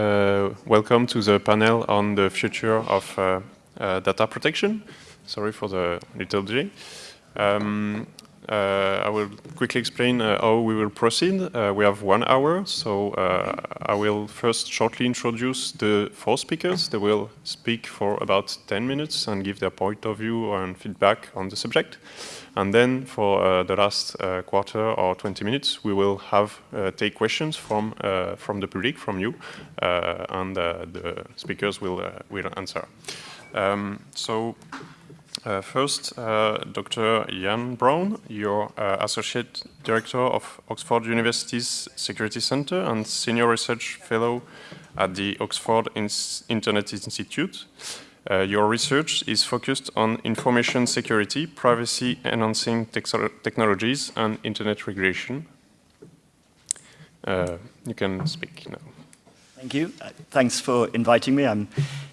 Uh, welcome to the panel on the future of uh, uh, data protection. Sorry for the little delay. Um, I will quickly explain uh, how we will proceed. Uh, we have one hour, so I will first shortly introduce the four speakers. They will speak for about 10 minutes and give their point of view and feedback on the subject. And then for uh, the last uh, quarter or 20 minutes, we will have uh, take questions from from the public, from you, and the speakers will will answer. Um, so uh, first, uh, Dr. Ian Brown, you're uh, Associate Director of Oxford University's Security Center and Senior Research Fellow at the Oxford Internet Institute. Uh, your research is focused on information security, privacy-enhancing technologies, and Internet regulation. Uh, you can speak now. Thank you. Uh, thanks for inviting me. I'm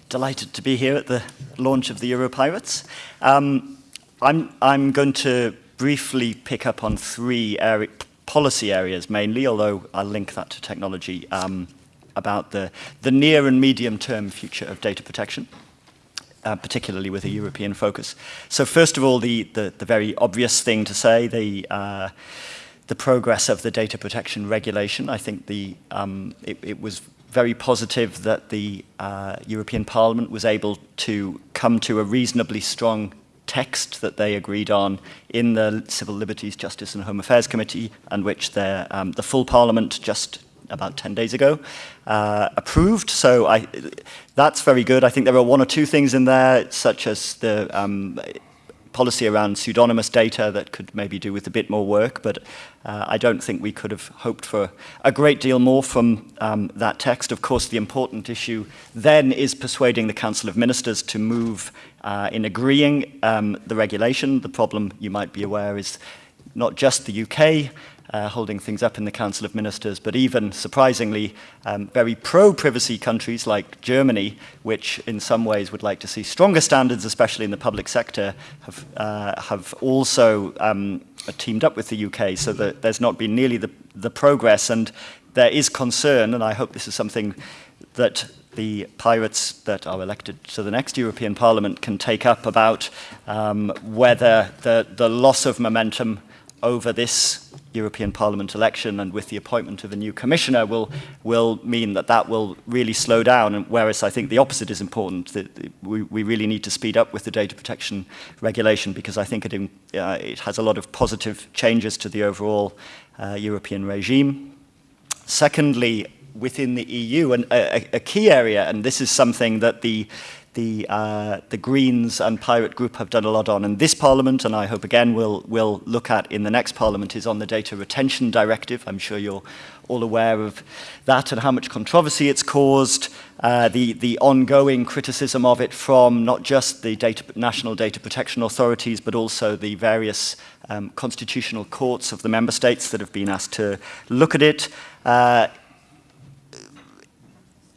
delighted to be here at the launch of the Europirates. Um, I'm, I'm going to briefly pick up on three policy areas mainly, although I'll link that to technology, um, about the, the near and medium term future of data protection. Uh, particularly with a European focus. So first of all, the, the, the very obvious thing to say, the, uh, the progress of the data protection regulation. I think the, um, it, it was very positive that the uh, European Parliament was able to come to a reasonably strong text that they agreed on in the Civil Liberties, Justice and Home Affairs Committee, and which um, the full Parliament just about 10 days ago uh, approved. So I, that's very good. I think there are one or two things in there, such as the um, policy around pseudonymous data that could maybe do with a bit more work, but uh, I don't think we could have hoped for a great deal more from um, that text. Of course, the important issue then is persuading the Council of Ministers to move uh, in agreeing um, the regulation. The problem, you might be aware, is not just the UK, uh, holding things up in the Council of Ministers, but even, surprisingly, um, very pro-privacy countries like Germany, which in some ways would like to see stronger standards, especially in the public sector, have, uh, have also um, teamed up with the UK, so that there's not been nearly the, the progress, and there is concern, and I hope this is something that the pirates that are elected to the next European Parliament can take up about um, whether the, the loss of momentum over this European Parliament election and with the appointment of a new commissioner will, will mean that that will really slow down, and whereas I think the opposite is important, that we, we really need to speed up with the data protection regulation because I think it, uh, it has a lot of positive changes to the overall uh, European regime. Secondly, within the EU, and a, a key area, and this is something that the the, uh, the Greens and Pirate Group have done a lot on in this Parliament, and I hope again we'll, we'll look at in the next Parliament, is on the Data Retention Directive. I'm sure you're all aware of that and how much controversy it's caused, uh, the, the ongoing criticism of it from not just the data, national data protection authorities, but also the various um, constitutional courts of the member states that have been asked to look at it. Uh,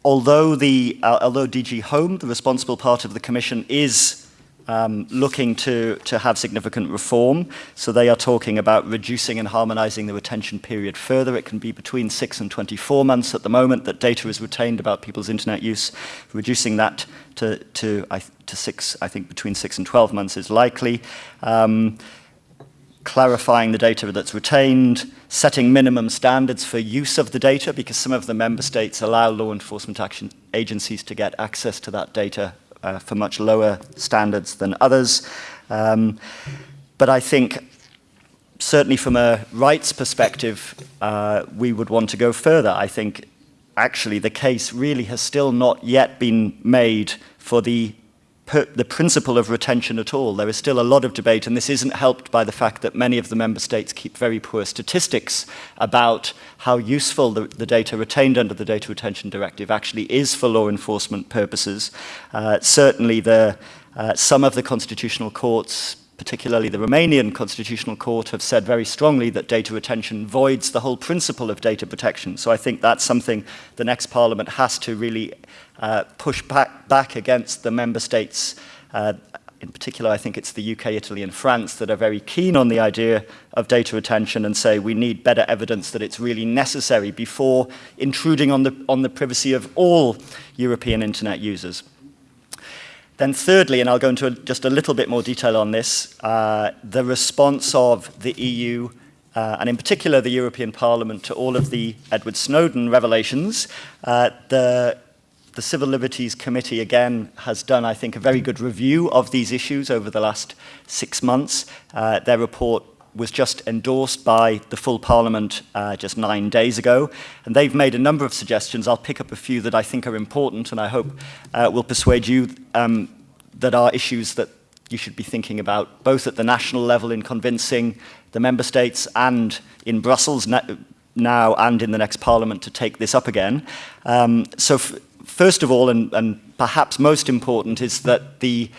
although, the, uh, although DG Home, the responsible part of the Commission, is um, looking to, to have significant reform. So they are talking about reducing and harmonizing the retention period further. It can be between 6 and 24 months at the moment that data is retained about people's internet use. Reducing that to, to, to 6, I think between 6 and 12 months is likely. Um, clarifying the data that's retained, setting minimum standards for use of the data because some of the member states allow law enforcement action agencies to get access to that data uh, for much lower standards than others. Um, but I think certainly from a rights perspective, uh, we would want to go further. I think actually the case really has still not yet been made for the the principle of retention at all. There is still a lot of debate, and this isn't helped by the fact that many of the member states keep very poor statistics about how useful the, the data retained under the Data Retention Directive actually is for law enforcement purposes. Uh, certainly, the, uh, some of the constitutional courts, particularly the Romanian Constitutional Court, have said very strongly that data retention voids the whole principle of data protection. So I think that's something the next Parliament has to really uh, push back, back against the member states' uh, in particular, I think it's the UK, Italy, and France that are very keen on the idea of data retention and say we need better evidence that it's really necessary before intruding on the, on the privacy of all European internet users. Then thirdly, and I'll go into a, just a little bit more detail on this, uh, the response of the EU uh, and in particular the European Parliament to all of the Edward Snowden revelations. Uh, the the Civil Liberties Committee, again, has done, I think, a very good review of these issues over the last six months. Uh, their report was just endorsed by the full Parliament uh, just nine days ago, and they've made a number of suggestions. I'll pick up a few that I think are important, and I hope uh, will persuade you um, that are issues that you should be thinking about, both at the national level in convincing the member states and in Brussels now and in the next Parliament to take this up again. Um, so first of all, and, and perhaps most important, is that the,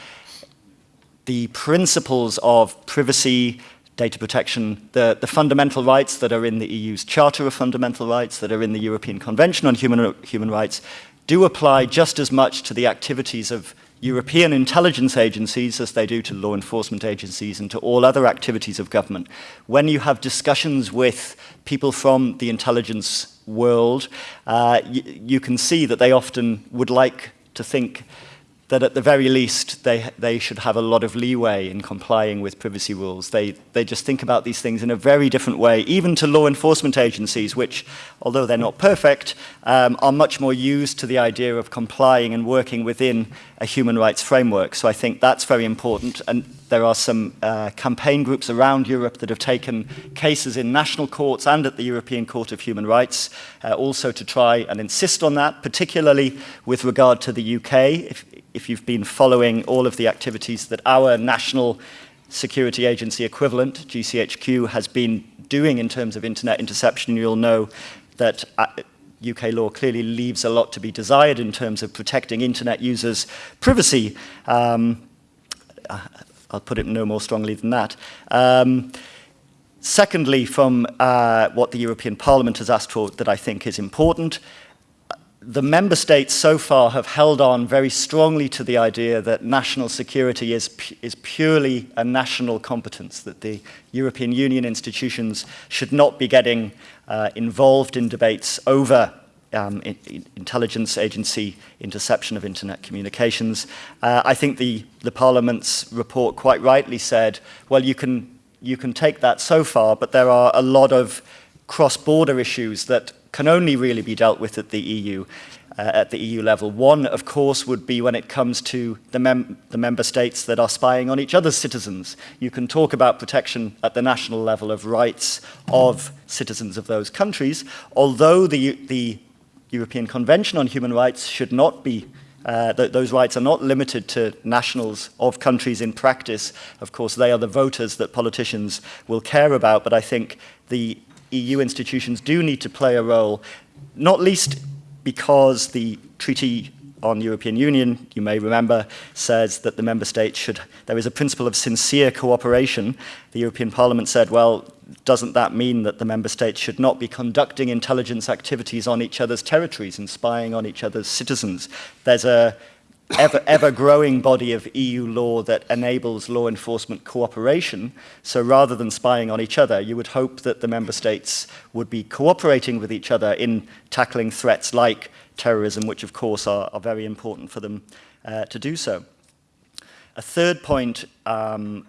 the principles of privacy, data protection, the, the fundamental rights that are in the EU's Charter of Fundamental Rights, that are in the European Convention on Human, Human Rights, do apply just as much to the activities of European intelligence agencies as they do to law enforcement agencies and to all other activities of government. When you have discussions with people from the intelligence world, uh, you can see that they often would like to think that at the very least they, they should have a lot of leeway in complying with privacy rules. They, they just think about these things in a very different way, even to law enforcement agencies, which, although they're not perfect, um, are much more used to the idea of complying and working within a human rights framework. So I think that's very important. And there are some uh, campaign groups around Europe that have taken cases in national courts and at the European Court of Human Rights, uh, also to try and insist on that, particularly with regard to the UK. If, if you've been following all of the activities that our national security agency equivalent, GCHQ, has been doing in terms of internet interception, you'll know that UK uh, law clearly leaves a lot to be desired in terms of protecting internet users' privacy. Um, I'll put it no more strongly than that. Um, secondly, from uh, what the European Parliament has asked for that I think is important, the member states so far have held on very strongly to the idea that national security is, is purely a national competence, that the European Union institutions should not be getting uh, involved in debates over um, in, in intelligence agency interception of internet communications. Uh, I think the, the Parliament's report quite rightly said, well, you can, you can take that so far, but there are a lot of cross-border issues that can only really be dealt with at the EU. Uh, at the EU level. One, of course, would be when it comes to the, mem the member states that are spying on each other's citizens. You can talk about protection at the national level of rights of citizens of those countries, although the, the European Convention on Human Rights should not be uh, th those rights are not limited to nationals of countries in practice. Of course, they are the voters that politicians will care about, but I think the EU institutions do need to play a role, not least because the Treaty on European Union, you may remember, says that the member states should, there is a principle of sincere cooperation. The European Parliament said, well, doesn't that mean that the member states should not be conducting intelligence activities on each other's territories and spying on each other's citizens? There's a ever, ever growing body of EU law that enables law enforcement cooperation. So rather than spying on each other, you would hope that the member states would be cooperating with each other in tackling threats like terrorism, which of course are, are very important for them uh, to do so. A third point um,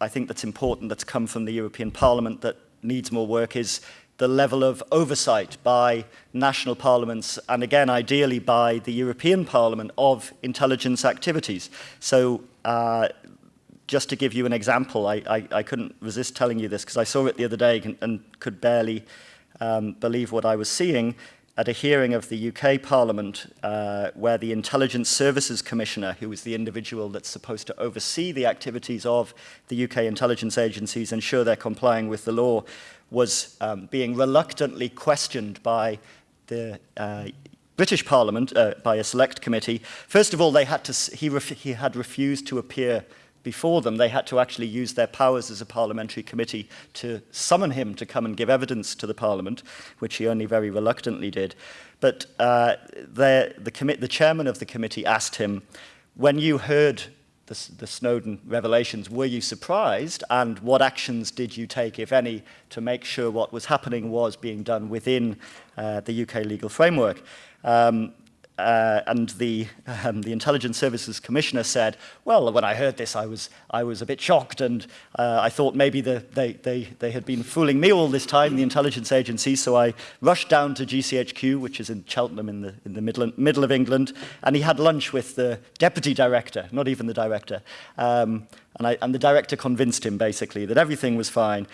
I think that's important that's come from the European Parliament that needs more work is the level of oversight by national parliaments and again ideally by the European Parliament of intelligence activities. So uh, just to give you an example, I, I, I couldn't resist telling you this because I saw it the other day and, and could barely um, believe what I was seeing at a hearing of the UK Parliament uh, where the Intelligence Services Commissioner, who is the individual that's supposed to oversee the activities of the UK intelligence agencies, ensure they're complying with the law, was um, being reluctantly questioned by the uh, British Parliament, uh, by a select committee. First of all, they had to, he, he had refused to appear before them. They had to actually use their powers as a parliamentary committee to summon him to come and give evidence to the Parliament, which he only very reluctantly did. But uh, the, the, the chairman of the committee asked him, when you heard the, the Snowden revelations, were you surprised? And what actions did you take, if any, to make sure what was happening was being done within uh, the UK legal framework? Um, uh, and the, um, the Intelligence Services Commissioner said, well, when I heard this, I was, I was a bit shocked and uh, I thought maybe the, they, they, they had been fooling me all this time, the intelligence agency, so I rushed down to GCHQ, which is in Cheltenham in the, in the middle, middle of England, and he had lunch with the deputy director, not even the director. Um, and, I, and the director convinced him, basically, that everything was fine.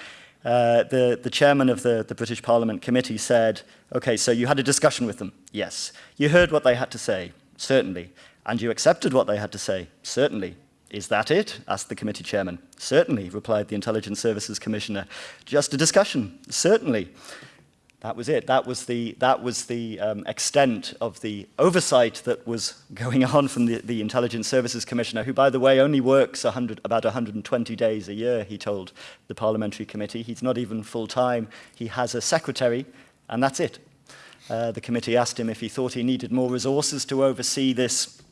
Uh, the, the chairman of the, the British Parliament committee said, okay, so you had a discussion with them? Yes. You heard what they had to say? Certainly. And you accepted what they had to say? Certainly. Is that it? asked the committee chairman. Certainly, replied the Intelligence Services Commissioner. Just a discussion? Certainly. That was it. That was the, that was the um, extent of the oversight that was going on from the, the Intelligence Services Commissioner, who, by the way, only works 100, about 120 days a year, he told the Parliamentary Committee. He's not even full-time. He has a secretary, and that's it. Uh, the committee asked him if he thought he needed more resources to oversee this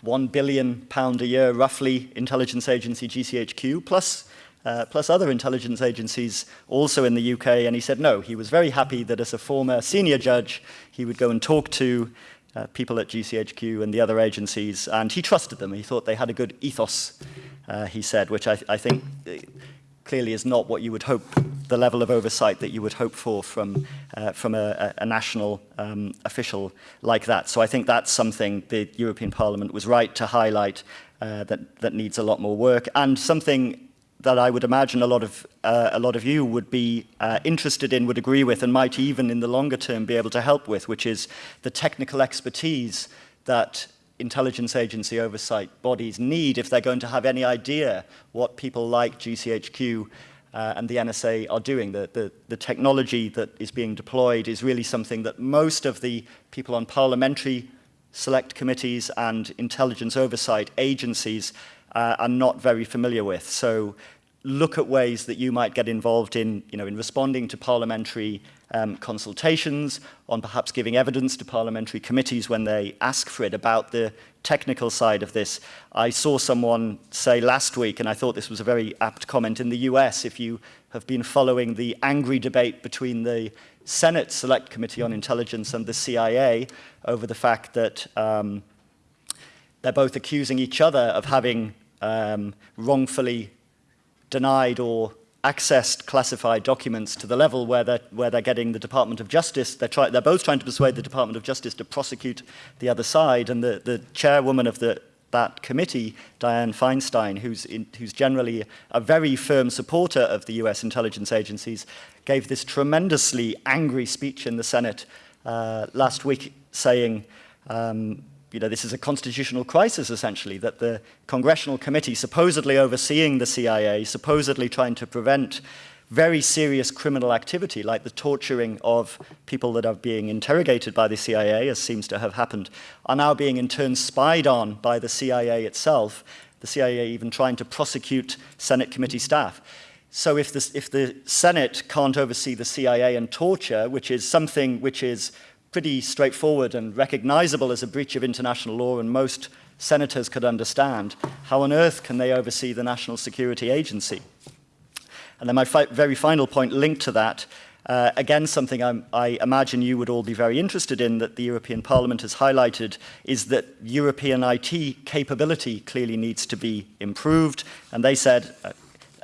one billion pound a year, roughly, intelligence agency GCHQ, plus uh, plus other intelligence agencies also in the UK, and he said no, he was very happy that as a former senior judge, he would go and talk to uh, people at GCHQ and the other agencies, and he trusted them. He thought they had a good ethos, uh, he said, which I, I think uh, clearly is not what you would hope, the level of oversight that you would hope for from, uh, from a, a national um, official like that. So I think that's something the European Parliament was right to highlight uh, that, that needs a lot more work, and something that I would imagine a lot of, uh, a lot of you would be uh, interested in, would agree with, and might even in the longer term be able to help with, which is the technical expertise that intelligence agency oversight bodies need if they're going to have any idea what people like GCHQ uh, and the NSA are doing. The, the, the technology that is being deployed is really something that most of the people on parliamentary select committees and intelligence oversight agencies uh, are not very familiar with. So look at ways that you might get involved in, you know, in responding to parliamentary um, consultations, on perhaps giving evidence to parliamentary committees when they ask for it about the technical side of this. I saw someone say last week, and I thought this was a very apt comment, in the US, if you have been following the angry debate between the Senate Select Committee on Intelligence and the CIA over the fact that um, they're both accusing each other of having um, wrongfully denied or accessed classified documents to the level where they're, where they're getting the Department of Justice. They're, try, they're both trying to persuade the Department of Justice to prosecute the other side. And the, the chairwoman of the, that committee, Dianne Feinstein, who's, in, who's generally a very firm supporter of the US intelligence agencies, gave this tremendously angry speech in the Senate uh, last week saying, um, you know, this is a constitutional crisis, essentially, that the Congressional Committee, supposedly overseeing the CIA, supposedly trying to prevent very serious criminal activity, like the torturing of people that are being interrogated by the CIA, as seems to have happened, are now being in turn spied on by the CIA itself, the CIA even trying to prosecute Senate committee staff. So if, this, if the Senate can't oversee the CIA and torture, which is something which is pretty straightforward and recognizable as a breach of international law and most senators could understand, how on earth can they oversee the National Security Agency? And then my fi very final point linked to that, uh, again, something I'm, I imagine you would all be very interested in that the European Parliament has highlighted is that European IT capability clearly needs to be improved. And they said, uh,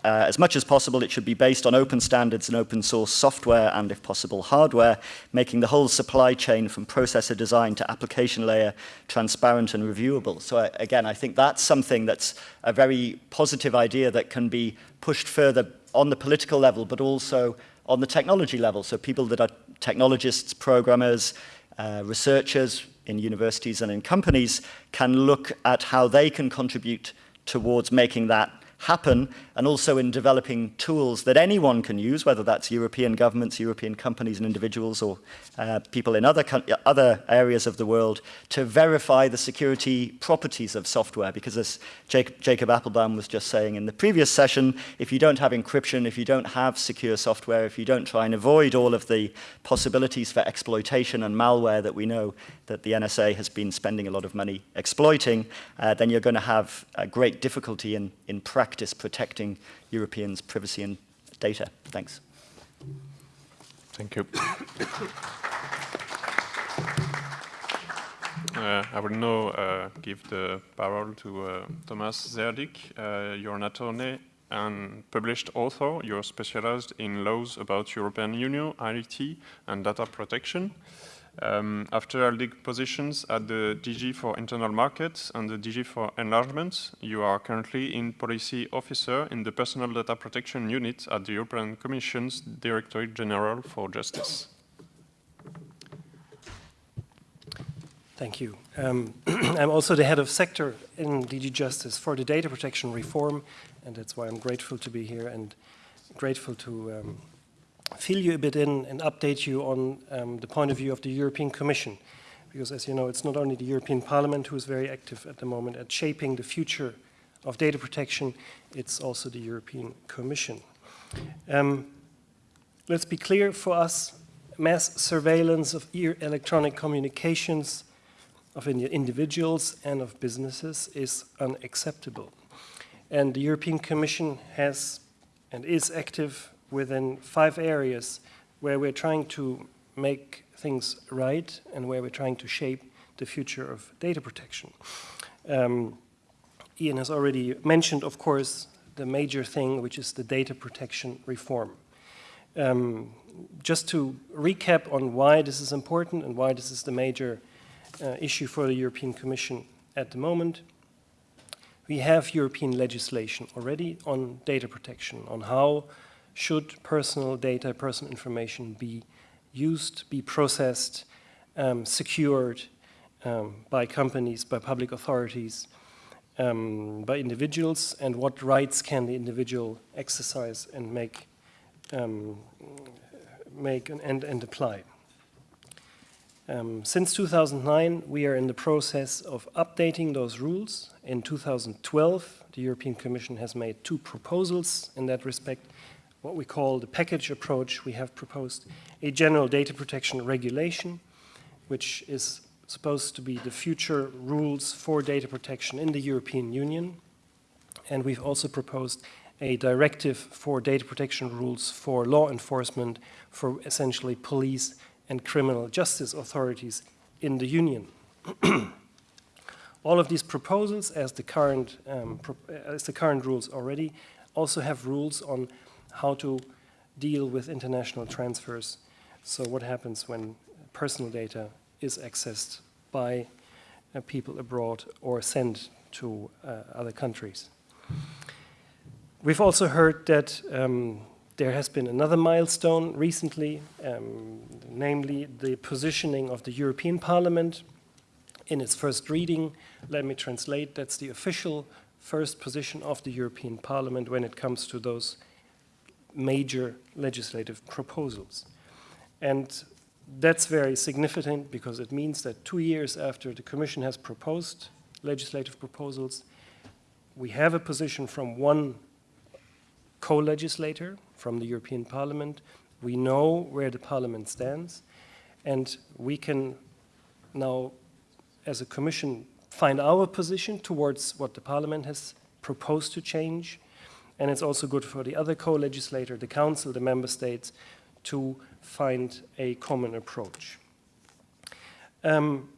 uh, as much as possible, it should be based on open standards and open source software and, if possible, hardware, making the whole supply chain from processor design to application layer transparent and reviewable. So uh, again, I think that's something that's a very positive idea that can be pushed further on the political level, but also on the technology level. So people that are technologists, programmers, uh, researchers in universities and in companies can look at how they can contribute towards making that happen, and also in developing tools that anyone can use, whether that's European governments, European companies and individuals, or uh, people in other, other areas of the world, to verify the security properties of software. Because as Jacob, Jacob Appelbaum was just saying in the previous session, if you don't have encryption, if you don't have secure software, if you don't try and avoid all of the possibilities for exploitation and malware that we know that the NSA has been spending a lot of money exploiting, uh, then you're going to have great difficulty in, in practice protecting Europeans' privacy and data. Thanks. Thank you. Uh, I will now uh, give the parole to uh, Thomas Zerdick. Uh, you're an attorney and published author. You're specialized in laws about European Union, IT, and data protection. Um, after holding positions at the DG for Internal Markets and the DG for Enlargement, you are currently in Policy Officer in the Personal Data Protection Unit at the European Commission's Directorate General for Justice. Thank you. Um, I'm also the head of sector in DG Justice for the data protection reform, and that's why I'm grateful to be here and grateful to um, fill you a bit in and update you on um, the point of view of the European Commission. Because as you know, it's not only the European Parliament who is very active at the moment at shaping the future of data protection, it's also the European Commission. Um, let's be clear for us, mass surveillance of electronic communications of individuals and of businesses is unacceptable. And the European Commission has and is active within five areas where we're trying to make things right and where we're trying to shape the future of data protection. Um, Ian has already mentioned, of course, the major thing, which is the data protection reform. Um, just to recap on why this is important and why this is the major uh, issue for the European Commission at the moment, we have European legislation already on data protection, on how should personal data, personal information be used, be processed, um, secured um, by companies, by public authorities, um, by individuals, and what rights can the individual exercise and make, um, make and, and apply. Um, since 2009, we are in the process of updating those rules. In 2012, the European Commission has made two proposals in that respect, what we call the package approach, we have proposed a general data protection regulation, which is supposed to be the future rules for data protection in the European Union. And we've also proposed a directive for data protection rules for law enforcement for essentially police and criminal justice authorities in the Union. All of these proposals, as the current, um, as the current rules already, also have rules on how to deal with international transfers. So what happens when personal data is accessed by uh, people abroad or sent to uh, other countries. We've also heard that um, there has been another milestone recently, um, namely the positioning of the European Parliament in its first reading. Let me translate, that's the official first position of the European Parliament when it comes to those major legislative proposals. And that's very significant because it means that two years after the Commission has proposed legislative proposals, we have a position from one co-legislator from the European Parliament. We know where the Parliament stands, and we can now, as a Commission, find our position towards what the Parliament has proposed to change and it's also good for the other co-legislator, the Council, the Member States, to find a common approach. Um,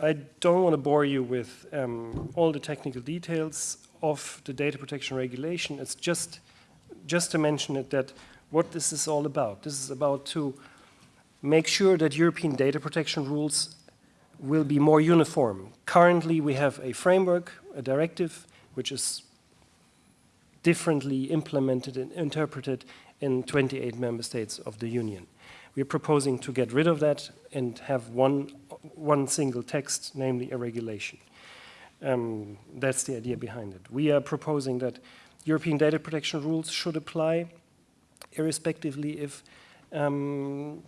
I don't want to bore you with um, all the technical details of the data protection regulation. It's just, just to mention it that what this is all about. This is about to make sure that European data protection rules will be more uniform. Currently, we have a framework, a directive, which is differently implemented and interpreted in 28 member states of the Union. We're proposing to get rid of that and have one, one single text, namely a regulation. Um, that's the idea behind it. We are proposing that European data protection rules should apply, irrespectively if um,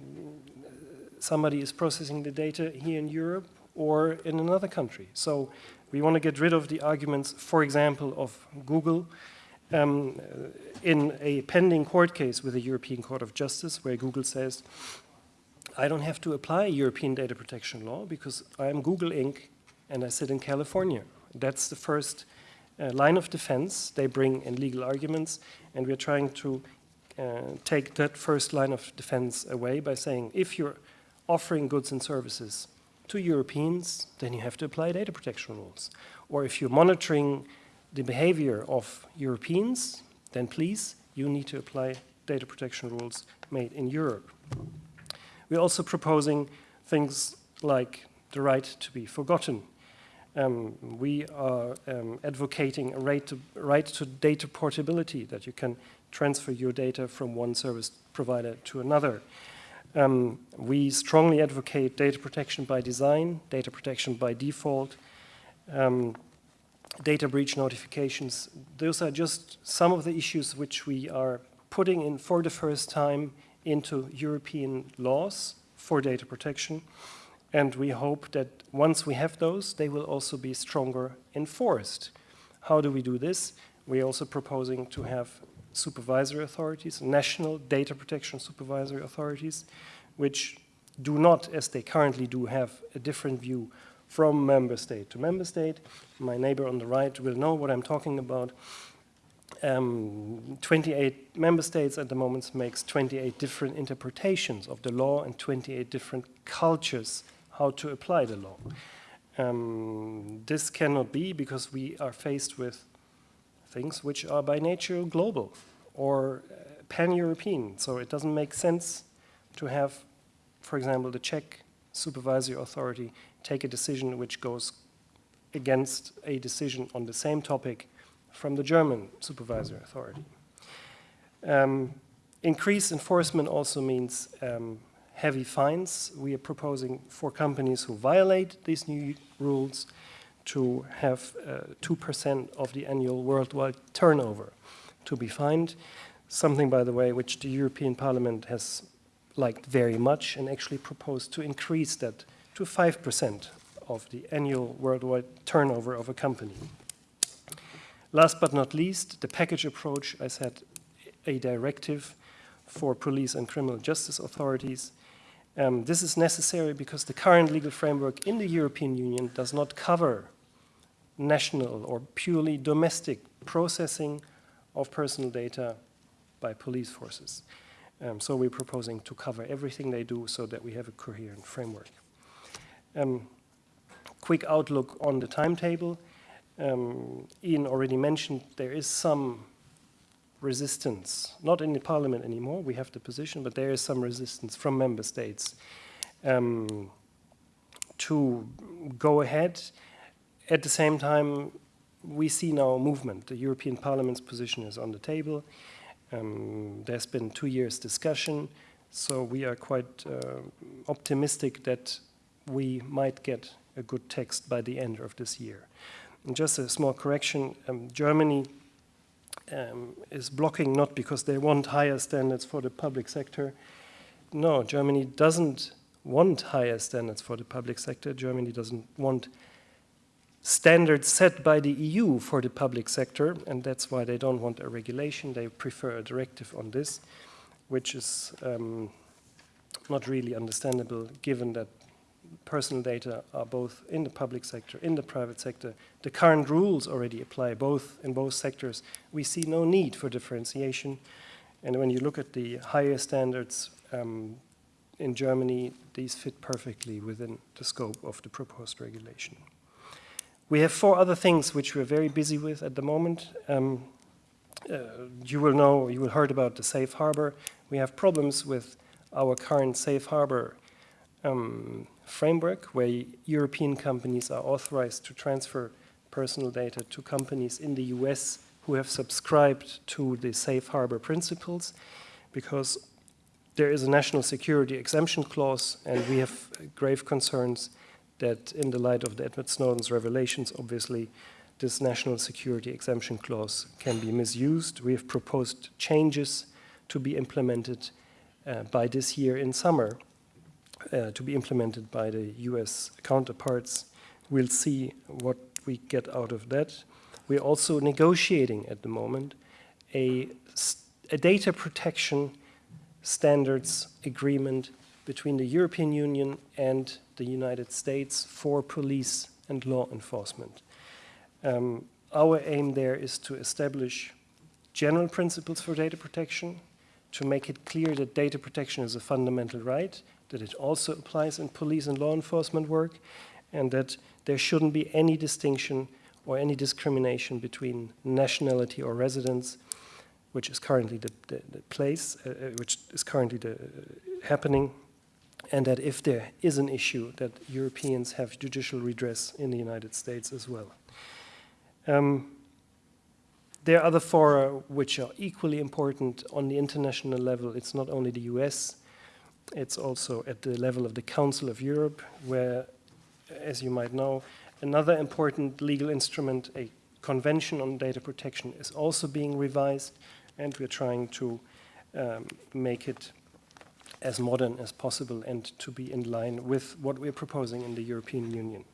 somebody is processing the data here in Europe or in another country. So we want to get rid of the arguments, for example, of Google um, in a pending court case with the European Court of Justice where Google says, I don't have to apply European data protection law because I am Google Inc. and I sit in California. That's the first uh, line of defense they bring in legal arguments and we're trying to uh, take that first line of defense away by saying if you're offering goods and services to Europeans, then you have to apply data protection rules. Or if you're monitoring the behavior of Europeans, then please, you need to apply data protection rules made in Europe. We're also proposing things like the right to be forgotten. Um, we are um, advocating a right to, right to data portability, that you can transfer your data from one service provider to another. Um, we strongly advocate data protection by design, data protection by default, um, data breach notifications. Those are just some of the issues which we are putting in for the first time into European laws for data protection. And we hope that once we have those, they will also be stronger enforced. How do we do this? We're also proposing to have supervisory authorities, national data protection supervisory authorities, which do not, as they currently do, have a different view from member state to member state. My neighbor on the right will know what I'm talking about. Um, 28 member states at the moment makes 28 different interpretations of the law and 28 different cultures how to apply the law. Um, this cannot be because we are faced with things which are by nature global or uh, pan-European. So it doesn't make sense to have, for example, the Czech supervisory authority take a decision which goes against a decision on the same topic from the German supervisory authority. Um, increased enforcement also means um, heavy fines. We are proposing for companies who violate these new rules to have 2% uh, of the annual worldwide turnover to be fined. Something, by the way, which the European Parliament has liked very much and actually proposed to increase that to 5% of the annual worldwide turnover of a company. Last but not least, the package approach, I said, a directive for police and criminal justice authorities. Um, this is necessary because the current legal framework in the European Union does not cover national or purely domestic processing of personal data by police forces. Um, so we're proposing to cover everything they do so that we have a coherent framework. Um, quick outlook on the timetable. Um, Ian already mentioned there is some resistance, not in the parliament anymore, we have the position, but there is some resistance from member states um, to go ahead. At the same time, we see now movement. The European Parliament's position is on the table. Um, there's been two years discussion, so we are quite uh, optimistic that we might get a good text by the end of this year. And just a small correction, um, Germany um, is blocking not because they want higher standards for the public sector. No, Germany doesn't want higher standards for the public sector. Germany doesn't want standards set by the EU for the public sector, and that's why they don't want a regulation. They prefer a directive on this, which is um, not really understandable given that personal data are both in the public sector, in the private sector. The current rules already apply both in both sectors. We see no need for differentiation. And when you look at the higher standards um, in Germany, these fit perfectly within the scope of the proposed regulation. We have four other things which we're very busy with at the moment. Um, uh, you will know, you will heard about the safe harbor. We have problems with our current safe harbor um, framework where European companies are authorized to transfer personal data to companies in the US who have subscribed to the safe harbor principles because there is a national security exemption clause and we have grave concerns that in the light of the Edward Snowden's revelations, obviously, this national security exemption clause can be misused. We have proposed changes to be implemented uh, by this year in summer, uh, to be implemented by the US counterparts. We'll see what we get out of that. We're also negotiating at the moment a, a data protection standards agreement between the European Union and the United States for police and law enforcement. Um, our aim there is to establish general principles for data protection, to make it clear that data protection is a fundamental right, that it also applies in police and law enforcement work, and that there shouldn't be any distinction or any discrimination between nationality or residence, which is currently the, the, the place, uh, uh which is currently the, uh, happening, and that if there is an issue, that Europeans have judicial redress in the United States as well. Um, there are other fora which are equally important on the international level. It's not only the US, it's also at the level of the Council of Europe, where, as you might know, another important legal instrument, a convention on data protection, is also being revised, and we're trying to um, make it as modern as possible and to be in line with what we're proposing in the European Union.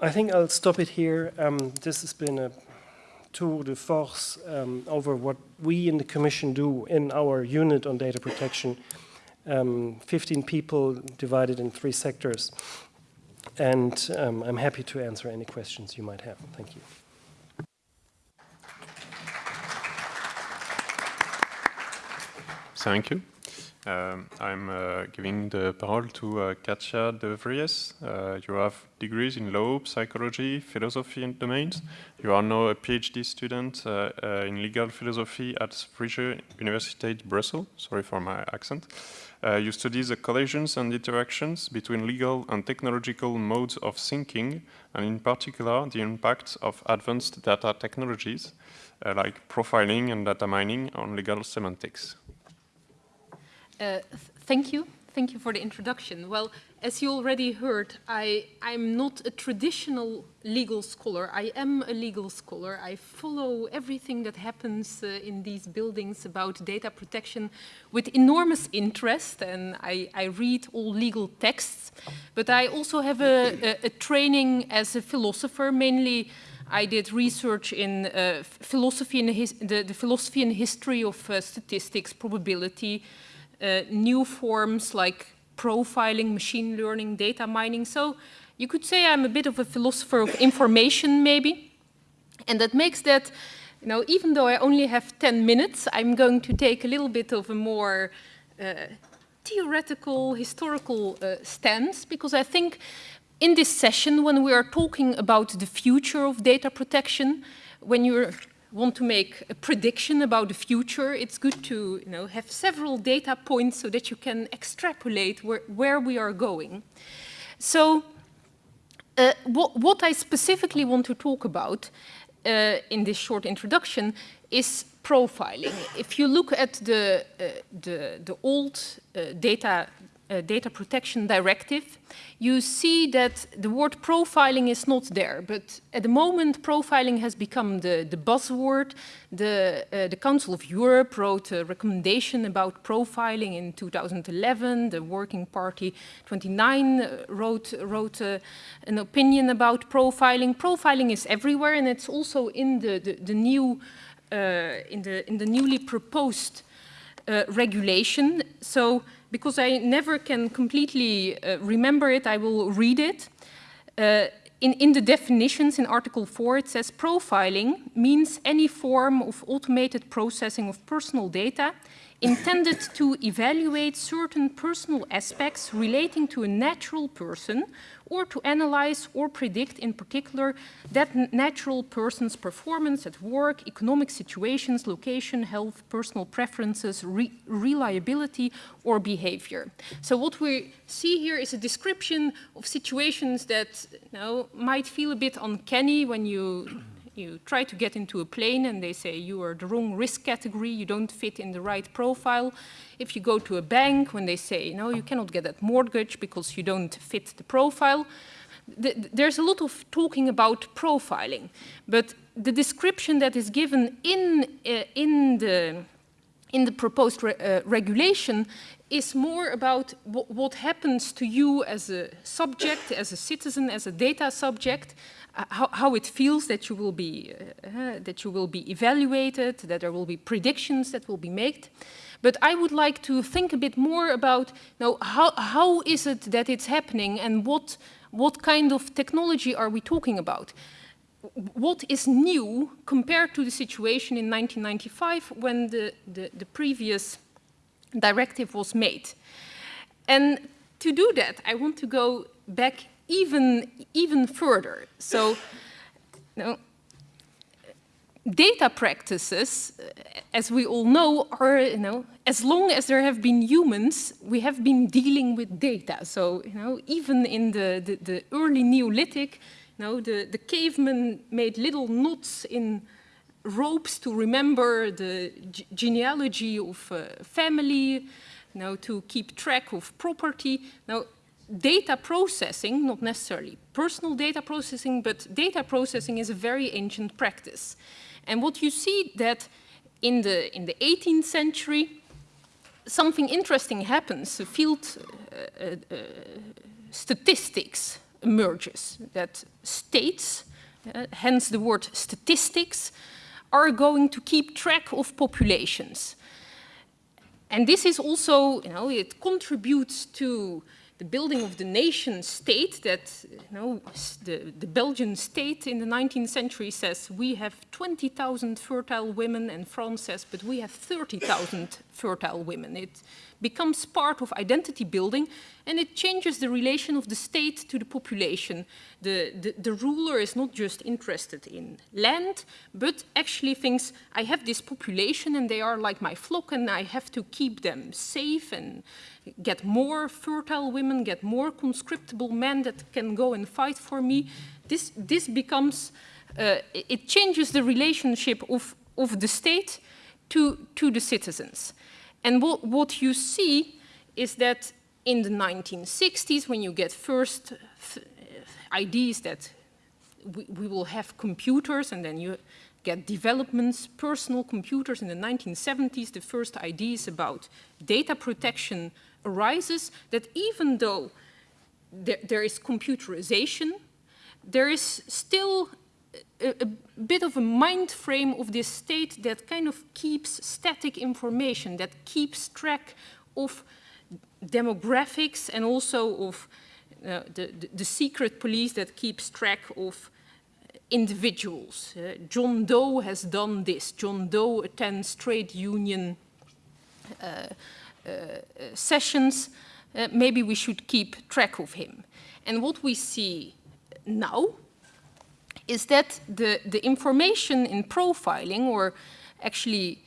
I think I'll stop it here. Um, this has been a tour de force um, over what we in the Commission do in our unit on data protection. Um, 15 people divided in three sectors. And um, I'm happy to answer any questions you might have. Thank you. Thank you. Um, I'm uh, giving the parole to uh, Katja de Vries. Uh, you have degrees in law, psychology, philosophy and domains. You are now a PhD student uh, uh, in legal philosophy at Vrije Universiteit Brussels. Sorry for my accent. Uh, you study the collisions and interactions between legal and technological modes of thinking, and in particular, the impact of advanced data technologies, like profiling and data mining on legal semantics. Uh, thank you. Thank you for the introduction. Well, as you already heard, I, I'm not a traditional legal scholar. I am a legal scholar. I follow everything that happens uh, in these buildings about data protection with enormous interest, and I, I read all legal texts. But I also have a, a, a training as a philosopher, mainly I did research in uh, philosophy and the, the, philosophy and history of uh, statistics, probability, uh, new forms like profiling, machine learning, data mining. So you could say I'm a bit of a philosopher of information maybe. And that makes that, you know, even though I only have 10 minutes, I'm going to take a little bit of a more uh, theoretical, historical uh, stance, because I think in this session, when we are talking about the future of data protection, when you're want to make a prediction about the future, it's good to you know, have several data points so that you can extrapolate where, where we are going. So uh, what, what, I specifically want to talk about uh, in this short introduction is profiling. If you look at the, uh, the, the, old uh, data uh, data protection directive, you see that the word profiling is not there. But at the moment, profiling has become the, the buzzword. The, uh, the Council of Europe wrote a recommendation about profiling in 2011. The Working Party 29 uh, wrote, wrote uh, an opinion about profiling. Profiling is everywhere, and it's also in the, the, the new, uh, in, the, in the newly proposed uh, regulation. So because I never can completely uh, remember it, I will read it. Uh, in, in, the definitions in Article 4, it says profiling means any form of automated processing of personal data intended to evaluate certain personal aspects relating to a natural person or to analyze or predict in particular that natural person's performance at work, economic situations, location, health, personal preferences, re reliability or behavior. So what we see here is a description of situations that you know, might feel a bit uncanny when you you try to get into a plane and they say you are the wrong risk category, you don't fit in the right profile. If you go to a bank when they say, no, you cannot get that mortgage because you don't fit the profile. th there's a lot of talking about profiling, but the description that is given in, uh, in, the, in the proposed re uh, regulation is more about what happens to you as a subject, as a citizen, as a data subject, uh, how, how, it feels that you will be uh, uh, that you will be evaluated, that there will be predictions that will be made. But I would like to think a bit more about know, how, how is it that it's happening and what, what kind of technology are we talking about? What is new compared to the situation in 1995 when the, the, the previous directive was made? And to do that, I want to go back even, even further. So, data practices, uh, as we all know, are, you know, as long as there have been humans, we have been dealing with data. So, you know, even in the, the, the early Neolithic, you know, the, the cavemen made little knots in ropes to remember the genealogy of a family, now to keep track of property. Now, data processing, not necessarily personal data processing, but data processing is a very ancient practice. And what you see that in the, in the 18th century, something interesting happens. The field uh, uh, uh, statistics emerges, that states, uh, hence the word statistics, are going to keep track of populations. And this is also, you know, it contributes to the building of the nation state that you know, the, the Belgian state in the 19th century says we have 20,000 fertile women and France says but we have 30,000 fertile women. It becomes part of identity building and it changes the relation of the state to the population. The, the, the, ruler is not just interested in land, but actually thinks, I have this population and they are like my flock and I have to keep them safe and get more fertile women, get more conscriptable men that can go and fight for me. This, this becomes, uh, it changes the relationship of, of the state to, to the citizens. And what, what you see is that in the 1960s, when you get first uh, ideas that we, we, will have computers and then you get developments, personal computers in the 1970s, the first ideas about data protection arises that even though there, there is computerization, there is still a, a, bit of a mind frame of this state that kind of keeps static information, that keeps track of demographics and also of uh, the, the, the, secret police that keeps track of individuals. Uh, John Doe has done this. John Doe attends trade union uh, uh, sessions, uh, maybe we should keep track of him. And what we see now is that the, the information in profiling, or actually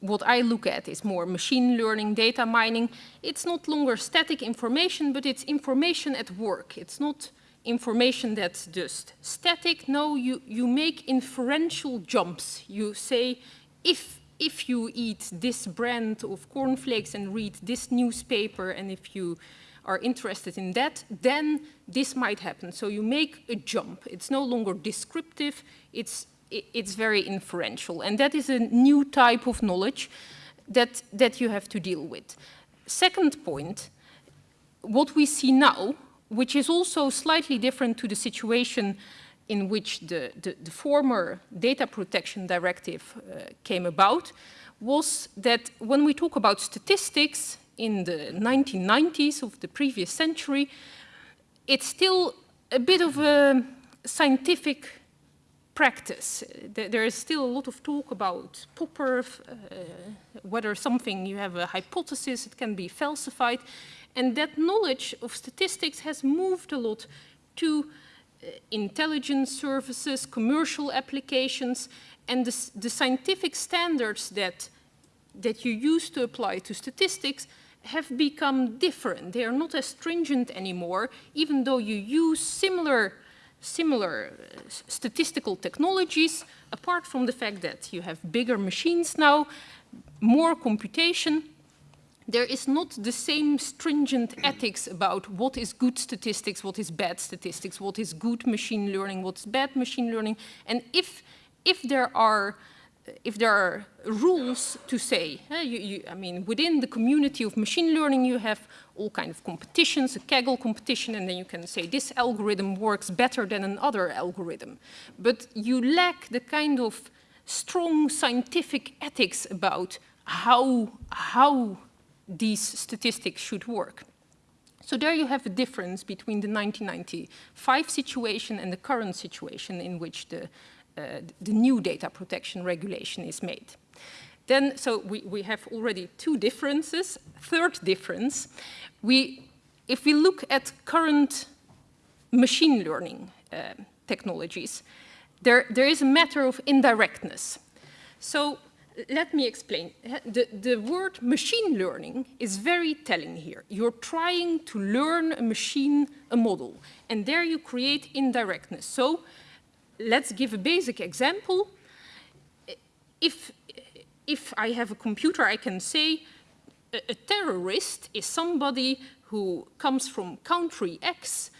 what I look at is more machine learning, data mining. It's not longer static information, but it's information at work. It's not information that's just static. No, you, you make inferential jumps. You say, if if you eat this brand of cornflakes and read this newspaper and if you are interested in that, then this might happen. So you make a jump. It's no longer descriptive, it's, it's very inferential. And that is a new type of knowledge that, that you have to deal with. Second point, what we see now, which is also slightly different to the situation in which the, the, the former data protection directive uh, came about was that when we talk about statistics in the 1990s of the previous century, it's still a bit of a scientific practice. There is still a lot of talk about Popper, uh, whether something, you have a hypothesis, it can be falsified. And that knowledge of statistics has moved a lot to uh, intelligence services, commercial applications, and the, the, scientific standards that, that you use to apply to statistics have become different. They are not as stringent anymore, even though you use similar, similar uh, statistical technologies, apart from the fact that you have bigger machines now, more computation, there is not the same stringent ethics about what is good statistics, what is bad statistics, what is good machine learning, what's bad machine learning. And if, if there are if there are rules to say, uh, you, you, I mean, within the community of machine learning, you have all kind of competitions, a Kaggle competition, and then you can say this algorithm works better than another algorithm. But you lack the kind of strong scientific ethics about how, how these statistics should work. So there you have a difference between the 1995 situation and the current situation in which the, the new data protection regulation is made. Then, so we, we have already two differences. Third difference, we, if we look at current machine learning uh, technologies, there, there is a matter of indirectness. So let me explain. The, the word machine learning is very telling here. You're trying to learn a machine, a model, and there you create indirectness. So let's give a basic example. If, if I have a computer, I can say a, a terrorist is somebody who comes from country X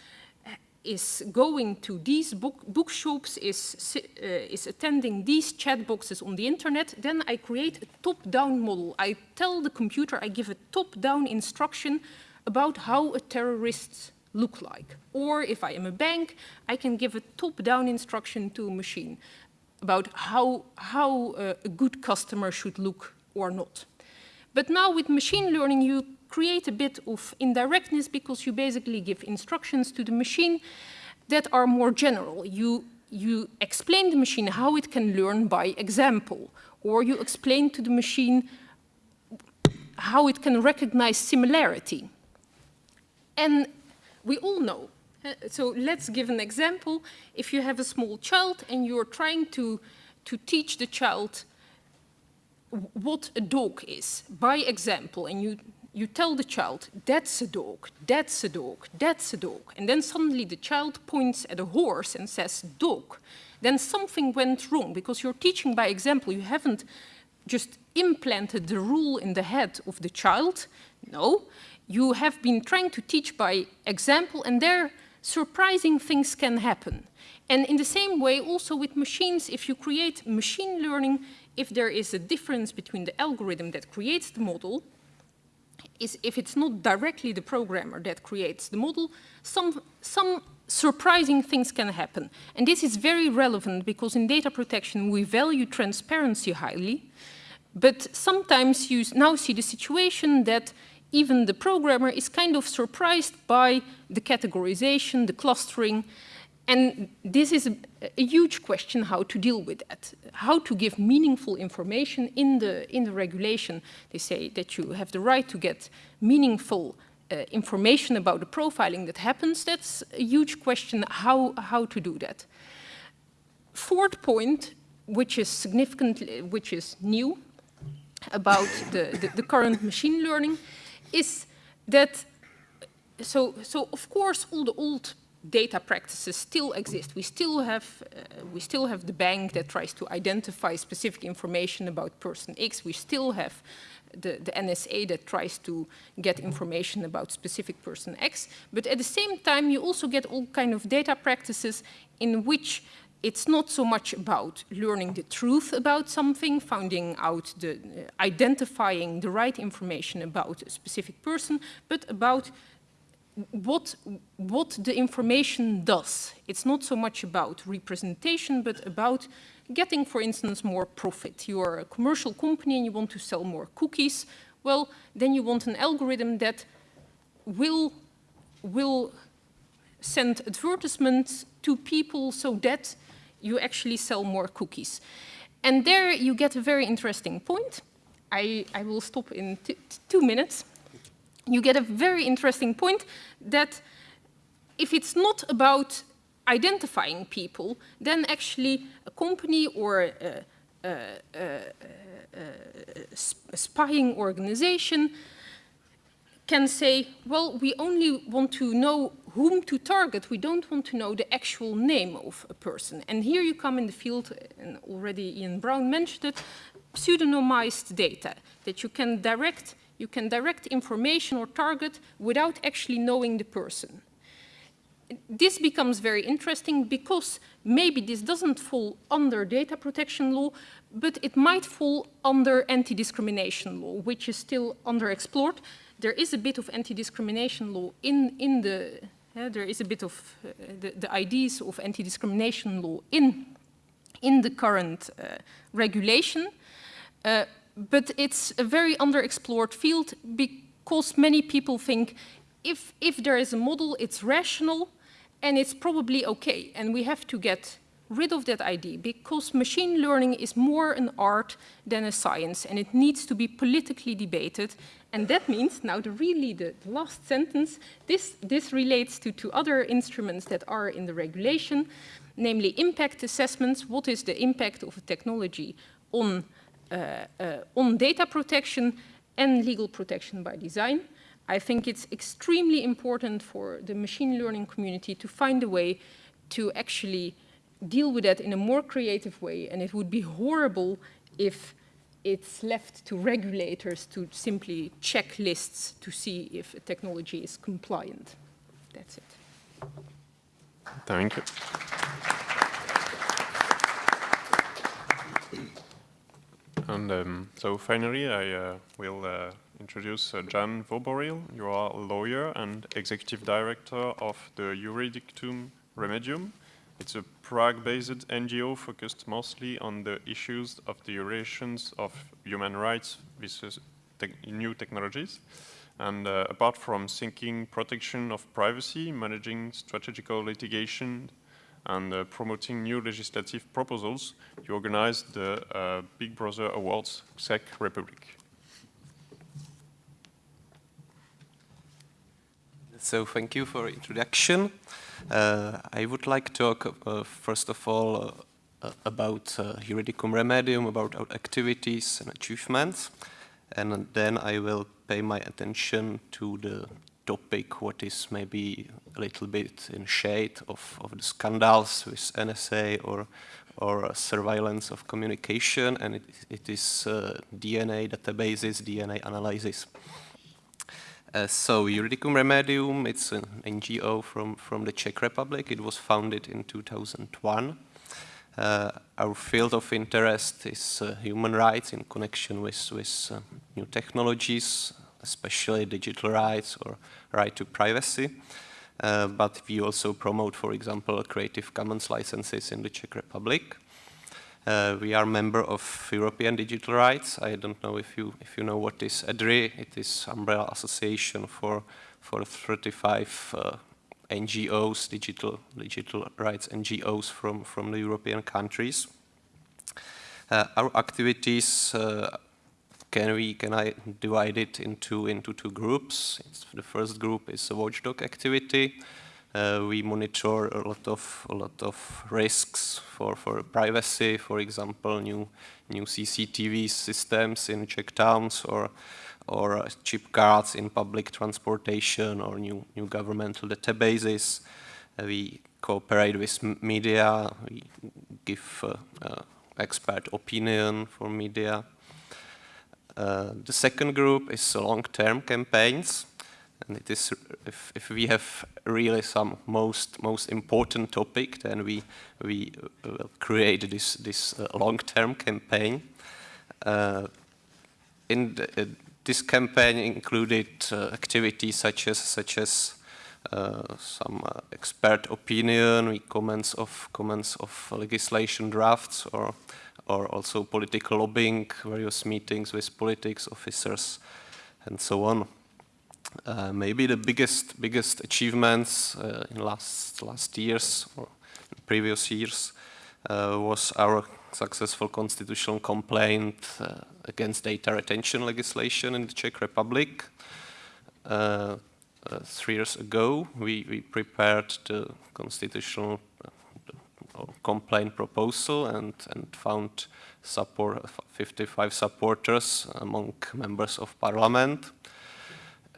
is going to these book, bookshops, is, uh, is attending these chat boxes on the internet, then I create a top-down model. I tell the computer, I give a top-down instruction about how a terrorist look like. Or if I am a bank, I can give a top-down instruction to a machine about how, how uh, a good customer should look or not. But now with machine learning, you create a bit of indirectness because you basically give instructions to the machine that are more general. You, you explain the machine how it can learn by example, or you explain to the machine how it can recognize similarity. And we all know. Uh, so let's give an example. If you have a small child and you're trying to, to teach the child what a dog is by example, and you you tell the child, that's a dog, that's a dog, that's a dog, and then suddenly the child points at a horse and says dog, then something went wrong because you're teaching by example. You haven't just implanted the rule in the head of the child. No, you have been trying to teach by example and there surprising things can happen. And in the same way, also with machines, if you create machine learning, if there is a difference between the algorithm that creates the model is if it's not directly the programmer that creates the model, some, some surprising things can happen. And this is very relevant because in data protection we value transparency highly, but sometimes you now see the situation that even the programmer is kind of surprised by the categorization, the clustering, and this is a, a, huge question how to deal with that, how to give meaningful information in the, in the regulation. They say that you have the right to get meaningful uh, information about the profiling that happens. That's a huge question how, how to do that. Fourth point, which is significantly, which is new about the, the, the current machine learning, is that, so, so of course all the old data practices still exist. We still have uh, we still have the bank that tries to identify specific information about person X. We still have the, the NSA that tries to get information about specific person X. But at the same time, you also get all kind of data practices in which it's not so much about learning the truth about something, finding out the, uh, identifying the right information about a specific person, but about what, what the information does. It's not so much about representation, but about getting, for instance, more profit. You are a commercial company and you want to sell more cookies. Well, then you want an algorithm that will, will send advertisements to people so that you actually sell more cookies. And there you get a very interesting point. I, I will stop in two minutes you get a very interesting point that if it's not about identifying people, then actually a company or a, a, a, a spying organization can say, well, we only want to know whom to target. We don't want to know the actual name of a person. And here you come in the field, and already Ian Brown mentioned it, pseudonymized data, that you can direct You can direct information or target without actually knowing the person. This becomes very interesting because maybe this doesn't fall under data protection law, but it might fall under anti-discrimination law, which is still underexplored. There is a bit of anti-discrimination law in, in the, there is a bit of uh, the, the ideas of anti-discrimination law in, in the current uh, regulation. Uh, but it's a very underexplored field because many people think if, if there is a model, it's rational and it's probably okay. And we have to get rid of that idea because machine learning is more an art than a science and it needs to be politically debated. And that means, now the really the last sentence, this, this relates to two other instruments that are in the regulation, namely impact assessments. What is the impact of a technology on uh, uh, on data protection and legal protection by design. I think it's extremely important for the machine learning community to find a way to actually deal with that in a more creative way. And it would be horrible if it's left to regulators to simply check lists to see if a technology is compliant. That's it. Thank you. And um, so finally, I uh, will uh, introduce uh, Jan Voboril. You are a lawyer and executive director of the Juridicum Remedium. It's a Prague-based NGO focused mostly on the issues of the relations of human rights with te new technologies. And uh, apart from seeking protection of privacy, managing strategical litigation, and uh, promoting new legislative proposals, you organized the uh, Big Brother Awards Czech Republic. So thank you for introduction. Uh, I would like to talk uh, first of all uh, about uh, Juridicum Remedium, about our activities and achievements, and then I will pay my attention to the topic what is maybe a little bit in shade of, of the scandals with NSA or, or surveillance of communication, and it, it is uh, DNA databases, DNA analysis. Uh, so Juridicum Remedium, it's an NGO from, from the Czech Republic. It was founded in 2001. Uh, our field of interest is uh, human rights in connection with, with uh, new technologies, especially digital rights or right to privacy. Uh, but we also promote, for example, Creative Commons licenses in the Czech Republic. Uh, we are member of European Digital Rights. I don't know if you if you know what is EDRI. It is umbrella association for for 35 uh, NGOs, digital digital rights NGOs from from the European countries. Uh, our activities uh, can we can I divide it into into two groups? It's, the first group is a watchdog activity. Uh, we monitor a lot of a lot of risks for for privacy, for example, new new CCTV systems in Czech towns or or chip cards in public transportation or new new governmental databases. Uh, we cooperate with media. We give uh, uh, expert opinion for media. Uh, the second group is long-term campaigns, and it is if, if, we have really some most most important topic, then we we uh, create this this uh, long-term campaign. Uh, in the, uh, this campaign included activities such as such as some expert opinion, comments of comments of legislation drafts or or also political lobbying, various meetings with politics officers, and so on. Uh, maybe the biggest biggest achievements uh, in last last years or previous years uh, was our successful constitutional complaint uh, against data retention legislation in the Czech Republic. Uh, uh, three years ago, we, we prepared the constitutional complaint proposal and, and found support 55 supporters among members of parliament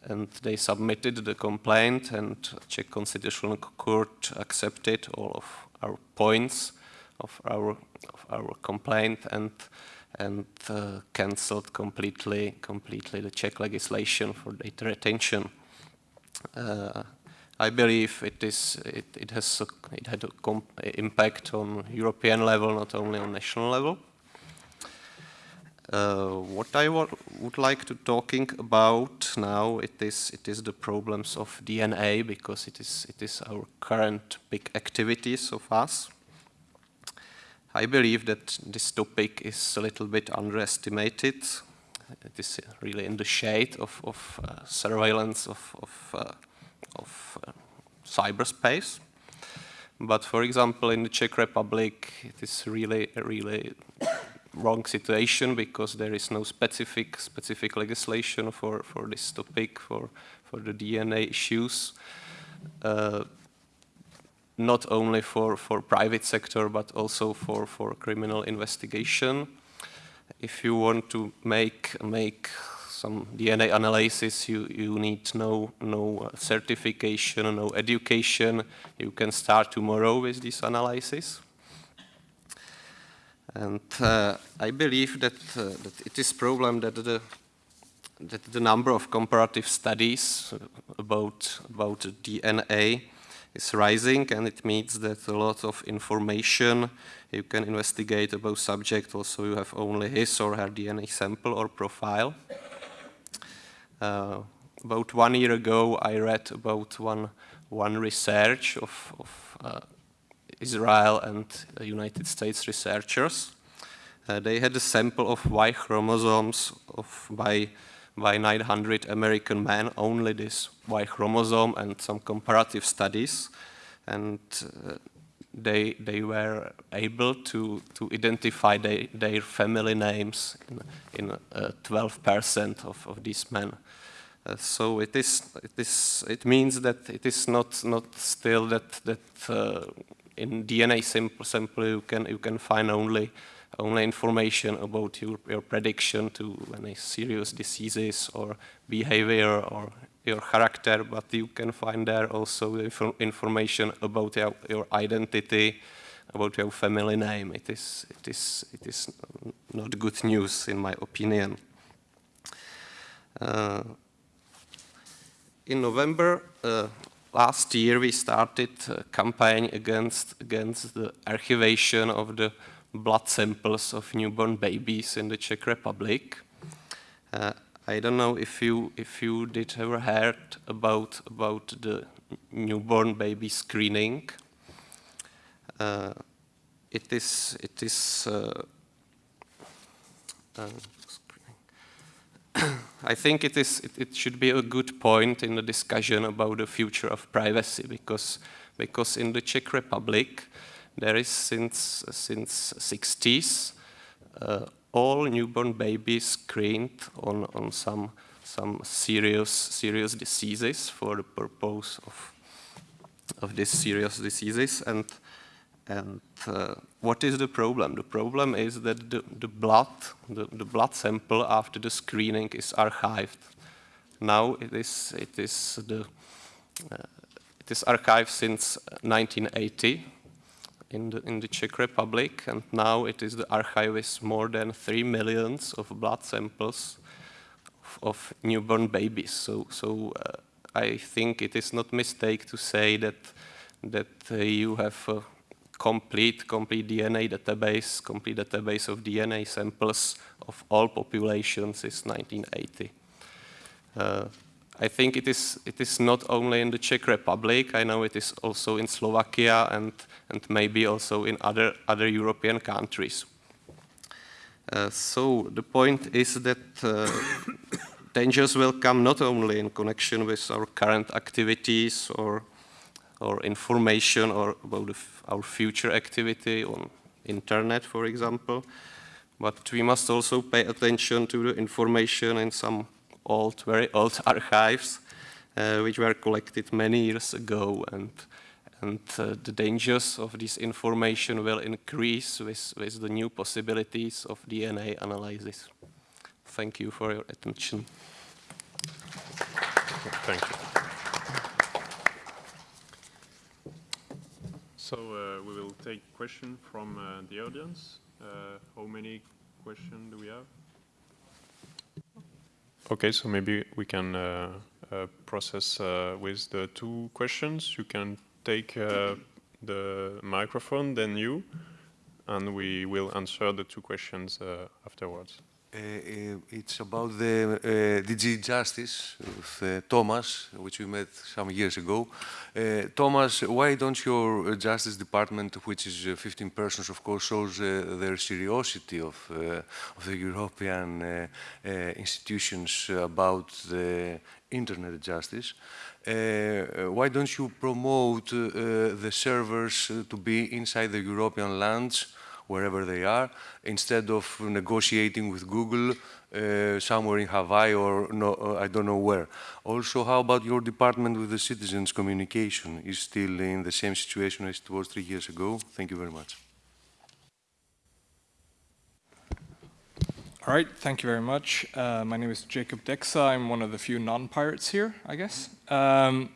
and they submitted the complaint and Czech Constitutional Court accepted all of our points of our, of our complaint and and uh, cancelled completely, completely the Czech legislation for data retention. Uh, I believe it is it, it has a, it had an impact on European level, not only on national level. Uh, what I would like to talking about now it is it is the problems of DNA because it is it is our current big activities of us. I believe that this topic is a little bit underestimated. It is really in the shade of, of uh, surveillance of, of, uh, of uh, cyberspace. But for example, in the Czech Republic, it is really, really wrong situation because there is no specific specific legislation for, for this topic, for, for the DNA issues. Uh, not only for, for private sector, but also for, for criminal investigation. If you want to make, make some DNA analysis, you, you need no, no certification, no education. You can start tomorrow with this analysis. And uh, I believe that, uh, that it is problem that the, that the number of comparative studies about, about DNA is rising and it means that a lot of information you can investigate about subject also you have only his or her DNA sample or profile. Uh, about one year ago I read about one, one research of, of uh, Israel and uh, United States researchers. Uh, they had a sample of Y chromosomes of by by 900 American men, only this Y chromosome and some comparative studies. And uh, they, they were able to, to identify they, their family names in 12% uh, of, of these men. Uh, so it is, it is, it means that it is not, not still that, that uh, in DNA sample, you can, you can find only only information about your, your prediction to any serious diseases or behavior or your character, but you can find there also inf information about your, your, identity, about your family name. It is, it, is, it is not good news, in my opinion. Uh, in November uh, last year, we started a campaign against, against the archivation of the blood samples of newborn babies in the Czech Republic. Uh, I don't know if you if you did ever heard about about the newborn baby screening. Uh, it is it is. Uh, uh I think it is it, it, should be a good point in the discussion about the future of privacy because because in the Czech Republic there is since since 60s uh, all newborn babies screened on on some some serious serious diseases for the purpose of of these serious diseases. And and uh, what is the problem? The problem is that the, the blood, the, the blood sample after the screening is archived. Now it is it is the uh, it is archived since 1980 in the, in the Czech Republic, and now it is the archive with more than 3 millions of blood samples of, of newborn babies. So, so uh, I think it is not mistake to say that, that uh, you have a complete, complete DNA database, complete database of DNA samples of all populations since 1980. Uh, I think it is, it is not only in the Czech Republic, I know it is also in Slovakia and, and maybe also in other, other European countries. Uh, so the point is that uh, dangers will come not only in connection with our current activities or, or information or about our future activity on internet, for example, but we must also pay attention to the information in some old, very old archives, uh, which were collected many years ago. And, and uh, the dangers of this information will increase with, with the new possibilities of DNA analysis. Thank you for your attention. Thank you. So uh, we will take question from uh, the audience. Uh, how many questions do we have? Okay, so maybe we can uh, uh, process uh, with the two questions. You can take the microphone, then you, and we will answer the two questions afterwards. Uh, uh, it's about the uh, DG Justice with Thomas, which we met some years ago. Thomas, why don't your Justice Department, which is uh, 15 persons, of course, shows their seriousity of, of the European institutions about the internet justice? Uh, why don't you promote uh, the servers to be inside the European lands wherever they are, instead of negotiating with Google uh, somewhere in Hawaii or no, uh, I don't know where. Also, how about your department with the citizens communication? Is still in the same situation as it was three years ago? Thank you very much. All right, thank you very much. Uh, my name is Jacob Dexa. I'm one of the few non-pirates here, I guess. Um,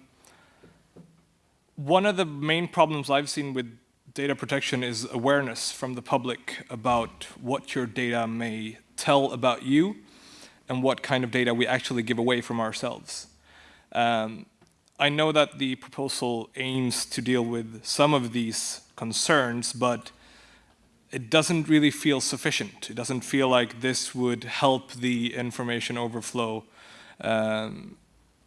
one of the main problems I've seen with data protection is awareness from the public about what your data may tell about you and what kind of data we actually give away from ourselves. Um, I know that the proposal aims to deal with some of these concerns, but it doesn't really feel sufficient. It doesn't feel like this would help the information overflow um,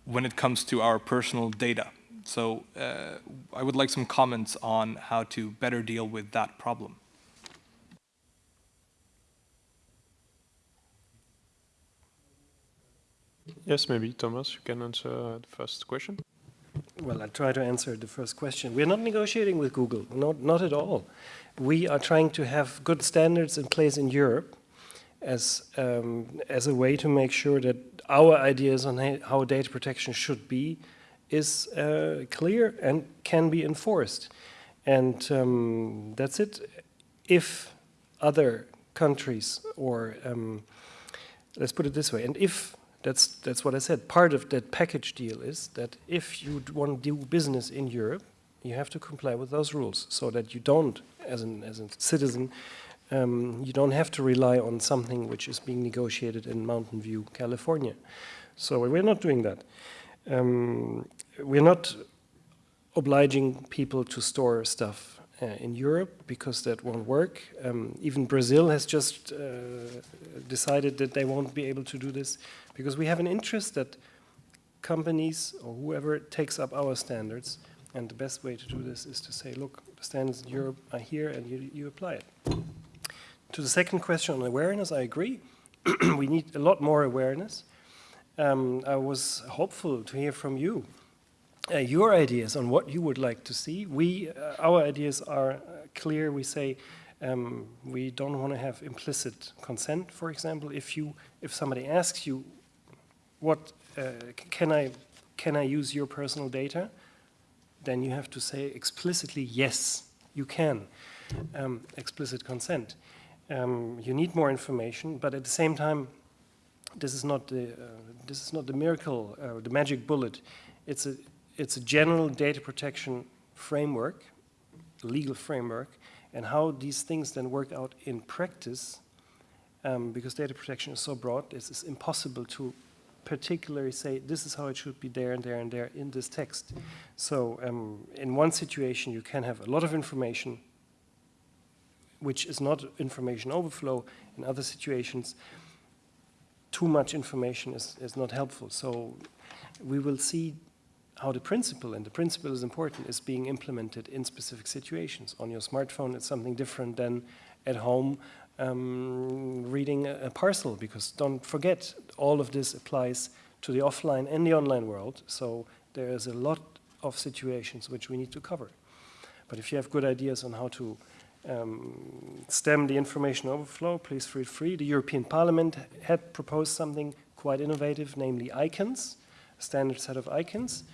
when it comes to our personal data. So uh, I would like some comments on how to better deal with that problem. Yes, maybe Thomas, you can answer uh, the first question. Well, I'll try to answer the first question. We're not negotiating with Google, not, not at all. We are trying to have good standards in place in Europe as, um, as a way to make sure that our ideas on how data protection should be is uh, clear and can be enforced. And um, that's it. If other countries, or um, let's put it this way, and if that's, that's what I said. Part of that package deal is that if you want to do business in Europe, you have to comply with those rules so that you don't, as, an, as a citizen, um, you don't have to rely on something which is being negotiated in Mountain View, California. So we're not doing that. Um, we're not obliging people to store stuff uh, in Europe because that won't work. Um, even Brazil has just uh, decided that they won't be able to do this because we have an interest that companies or whoever takes up our standards and the best way to do this is to say, look, the standards in Europe are here and you, you apply it. To the second question on awareness, I agree. we need a lot more awareness. Um, I was hopeful to hear from you uh, your ideas on what you would like to see. We, uh, our ideas are uh, clear. We say um, we don't want to have implicit consent, for example. If you, if somebody asks you, what uh, can I, can I use your personal data? Then you have to say explicitly yes, you can. Um, explicit consent. Um, you need more information, but at the same time, this is not the uh, this is not the miracle, uh, the magic bullet. It's a it's a general data protection framework, legal framework, and how these things then work out in practice, um, because data protection is so broad, it's, impossible to particularly say this is how it should be there and there and there in this text. So um, in one situation you can have a lot of information which is not information overflow. In other situations, too much information is, is not helpful. So we will see how the principle, and the principle is important, is being implemented in specific situations. On your smartphone, it's something different than at home um, reading a, a, parcel, because don't forget, all of this applies to the offline and the online world, so there is a lot of situations which we need to cover. But if you have good ideas on how to um, stem the information overflow, please feel free. The European Parliament had proposed something quite innovative, namely icons, a standard set of icons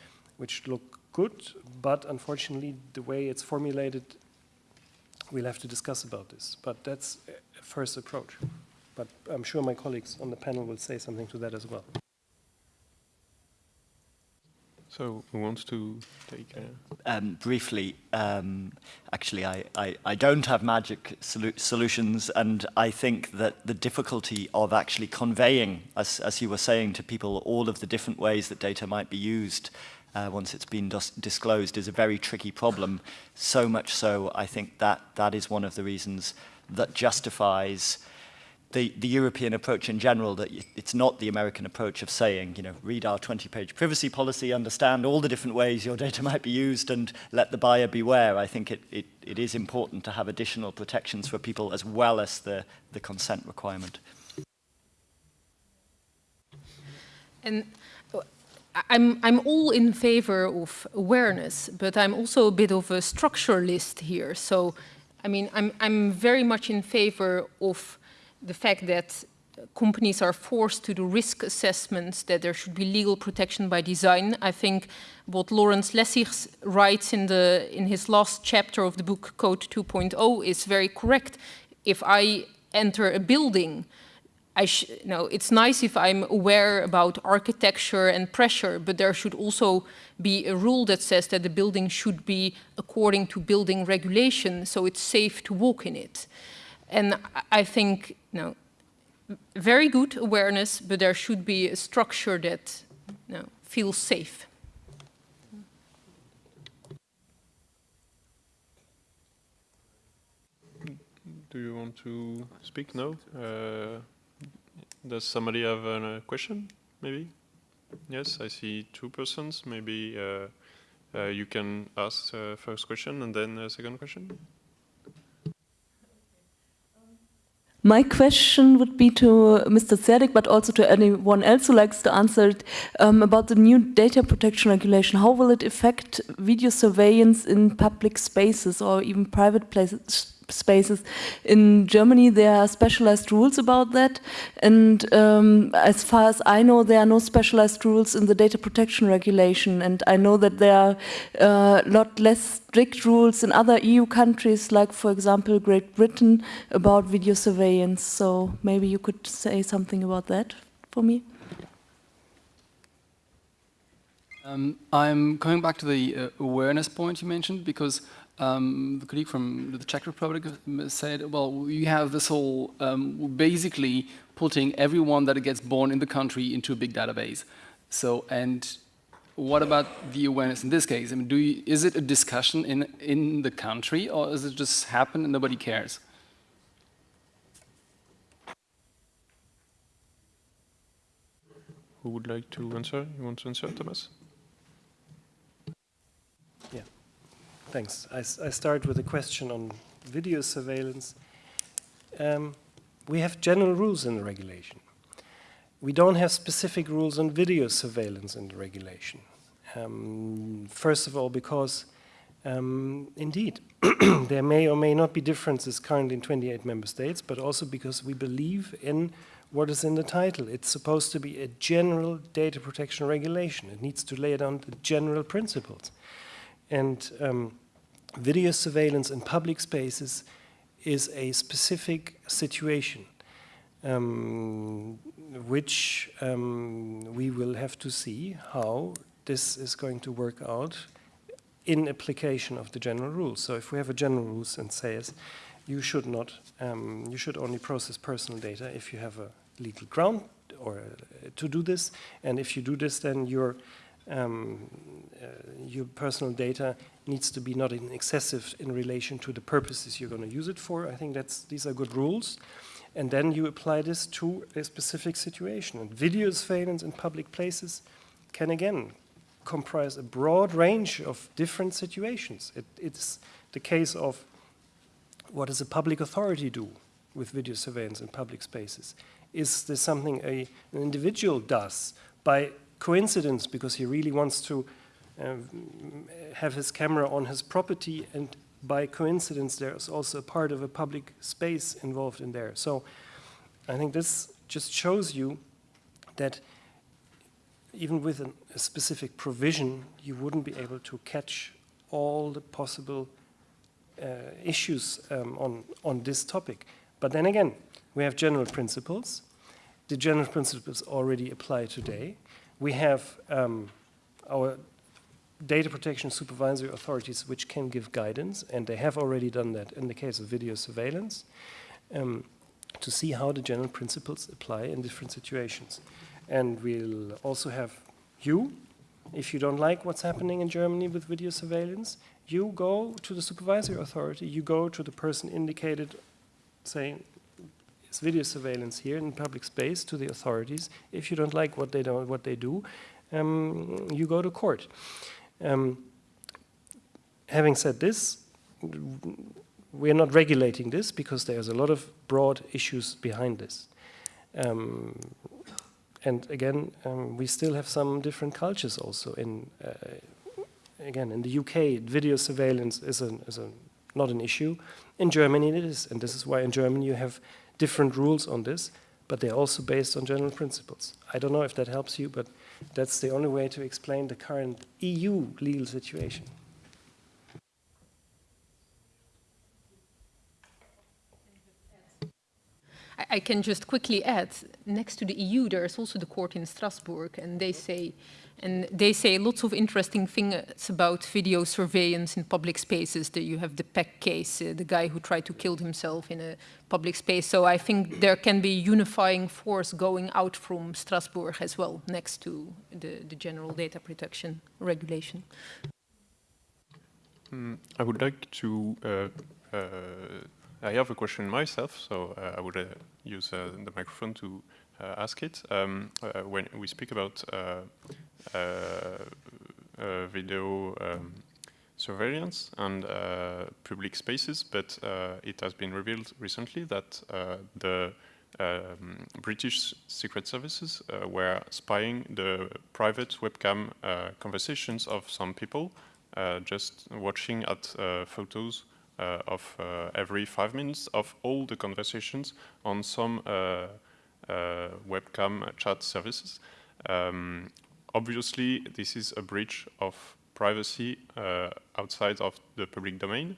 which look good, but unfortunately the way it's formulated, we'll have to discuss about this. But that's a first approach. But I'm sure my colleagues on the panel will say something to that as well. So who wants to take? Uh... Um, briefly, um, actually, I, I, I, don't have magic solu solutions, and I think that the difficulty of actually conveying, as, as you were saying, to people all of the different ways that data might be used uh, once it's been disclosed is a very tricky problem. So much so, I think that that is one of the reasons that justifies the, the European approach in general, that it's not the American approach of saying, you know, read our 20-page privacy policy, understand all the different ways your data might be used, and let the buyer beware. I think it, it, it is important to have additional protections for people as well as the, the consent requirement. And uh, I'm, I'm all in favor of awareness, but I'm also a bit of a structuralist here. So, I mean, I'm, I'm very much in favor of the fact that companies are forced to do risk assessments, that there should be legal protection by design. I think what Lawrence Lessig writes in, the, in his last chapter of the book Code 2.0 is very correct. If I enter a building, I no, it's nice if I'm aware about architecture and pressure, but there should also be a rule that says that the building should be according to building regulation, so it's safe to walk in it. And I think, you know, very good awareness, but there should be a structure that you know, feels safe. Do you want to speak? No? Uh, does somebody have a question, maybe? Yes, I see two persons. Maybe uh, uh, you can ask first question and then second question. My question would be to Mr. Zerdick, but also to anyone else who likes to answer it, um, about the new data protection regulation. How will it affect video surveillance in public spaces or even private places, spaces. In Germany, there are specialized rules about that. And um, as far as I know, there are no specialized rules in the data protection regulation. And I know that there are a uh, lot less strict rules in other EU countries, like, for example, Great Britain, about video surveillance. So maybe you could say something about that for me. Um, I'm coming back to the uh, awareness point you mentioned because um, the colleague from the Czech Republic said, well, you have this whole, um, basically putting everyone that gets born in the country into a big database. So, and what about the awareness in this case? I mean, do you, is it a discussion in, in the country or does it just happen and nobody cares? Who would like to answer? You want to answer, Thomas? Thanks. I, I start with a question on video surveillance. Um, we have general rules in the regulation. We don't have specific rules on video surveillance in the regulation. Um, first of all, because um, indeed, there may or may not be differences currently in 28 member states, but also because we believe in what is in the title. It's supposed to be a general data protection regulation. It needs to lay down the general principles. And um, video surveillance in public spaces is a specific situation um, which um, we will have to see how this is going to work out in application of the general rules. So if we have a general rules and says you should not, um, you should only process personal data if you have a legal ground or uh, to do this, and if you do this, then your um, uh, your personal data needs to be not in excessive in relation to the purposes you're going to use it for. I think that's these are good rules. And then you apply this to a specific situation. And video surveillance in public places can again comprise a broad range of different situations. It, it's the case of what does a public authority do with video surveillance in public spaces? Is this something a, an individual does by coincidence because he really wants to have his camera on his property and by coincidence there's also a part of a public space involved in there. So I think this just shows you that even with an, a specific provision, you wouldn't be able to catch all the possible uh, issues um, on, on this topic. But then again, we have general principles. The general principles already apply today we have um, our data protection supervisory authorities which can give guidance, and they have already done that in the case of video surveillance, um, to see how the general principles apply in different situations. And we'll also have you, if you don't like what's happening in Germany with video surveillance, you go to the supervisory authority, you go to the person indicated saying, it's video surveillance here in public space to the authorities. If you don't like what they, do, what they do, um, you go to court. Um, having said this, we're not regulating this because there's a lot of broad issues behind this. Um, and again, um, we still have some different cultures also. In uh, again, in the UK, video surveillance is, is a, not an issue. In Germany, it is, and this is why in Germany you have different rules on this, but they're also based on general principles. I don't know if that helps you, but that's the only way to explain the current EU legal situation. I can just quickly add, next to the EU, there's also the court in Strasbourg, and they say, and they say lots of interesting things about video surveillance in public spaces. That you have the Peck case, uh, the guy who tried to kill himself in a public space. So I think there can be unifying force going out from Strasbourg as well, next to the, the general data protection regulation. Mm, I would like to uh, uh, I have a question myself, so uh, I would uh, use uh, the microphone to ask it. Um, uh, when we speak about uh, video um, surveillance and public spaces, but it has been revealed recently that the um, British Secret Services were spying the private webcam conversations of some people, just watching at photos uh, of uh, every five minutes of all the conversations on some uh, webcam chat services. Um, obviously, this is a breach of privacy outside of the public domain.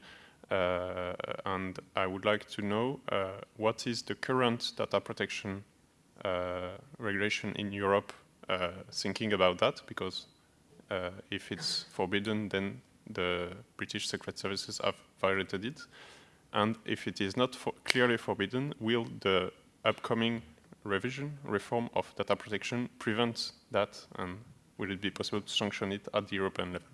Uh, and I would like to know uh, what is the current data protection uh, regulation in Europe thinking about that, because if it's forbidden, then the British Secret Services have violated it? And if it is not for clearly forbidden, will the upcoming revision, reform of data protection prevents that? And will it be possible to sanction it at the European level?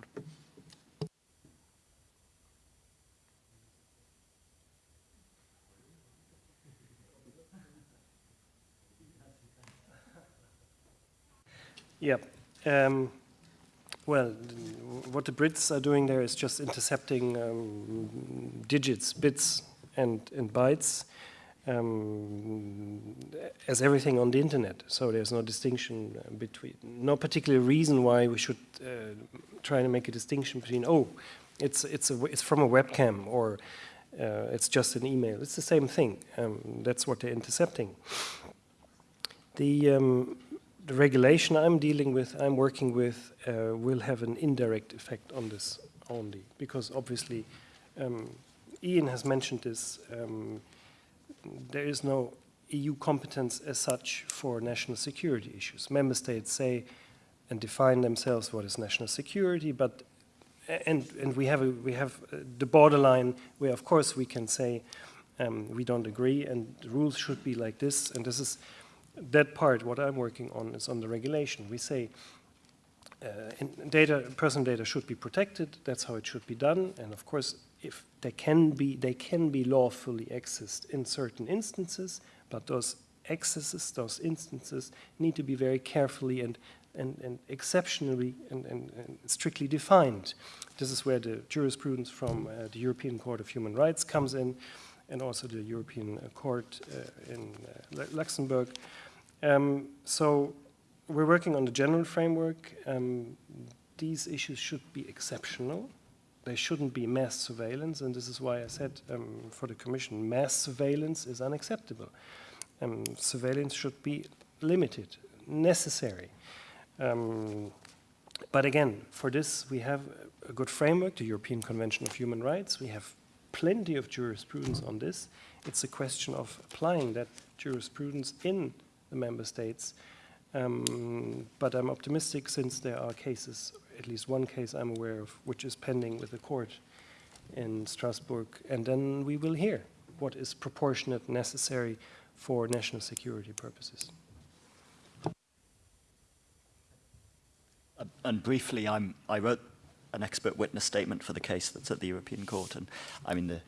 Yeah. Um, well, what the Brits are doing there is just intercepting um, digits, bits, and, and bytes um, as everything on the internet. So there's no distinction uh, between, no particular reason why we should uh, try to make a distinction between, oh, it's, it's, a, it's from a webcam or uh, it's just an email. It's the same thing. Um, that's what they're intercepting. The, um, the regulation I'm dealing with, I'm working with, uh, will have an indirect effect on this only, because obviously, um, Ian has mentioned this, um, there is no EU competence as such for national security issues. Member states say and define themselves what is national security, but and and we have a, we have uh, the borderline where of course we can say um, we don't agree and the rules should be like this, and this is that part, what I'm working on, is on the regulation. We say uh, data, personal data should be protected. That's how it should be done. And of course, if they can be, they can be lawfully accessed in certain instances, but those accesses, those instances, need to be very carefully and and, and exceptionally and, and, and, strictly defined. This is where the jurisprudence from uh, the European Court of Human Rights comes in, and also the European Court uh, in uh, Luxembourg. Um, so we're working on the general framework. Um, these issues should be exceptional. They shouldn't be mass surveillance, and this is why I said um, for the Commission, mass surveillance is unacceptable. Um, surveillance should be limited, necessary. Um, but again, for this, we have a good framework, the European Convention of Human Rights. We have plenty of jurisprudence on this. It's a question of applying that jurisprudence in the member states. Um, but I'm optimistic since there are cases at least one case I'm aware of, which is pending with the court in Strasbourg, and then we will hear what is proportionate necessary for national security purposes. Uh, and briefly, I'm, I wrote an expert witness statement for the case that's at the European Court, and I mean, the,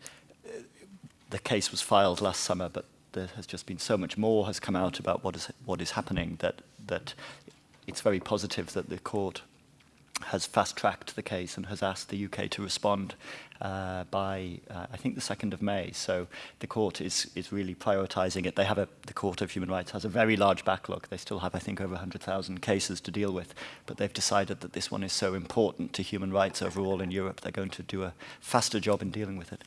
the case was filed last summer, but there has just been so much more has come out about what is, what is happening that, that it's very positive that the court has fast-tracked the case and has asked the UK to respond uh, by, uh, I think, the 2nd of May. So the court is, is really prioritising it. They have a, the Court of Human Rights has a very large backlog. They still have, I think, over 100,000 cases to deal with. But they've decided that this one is so important to human rights overall in Europe, they're going to do a faster job in dealing with it.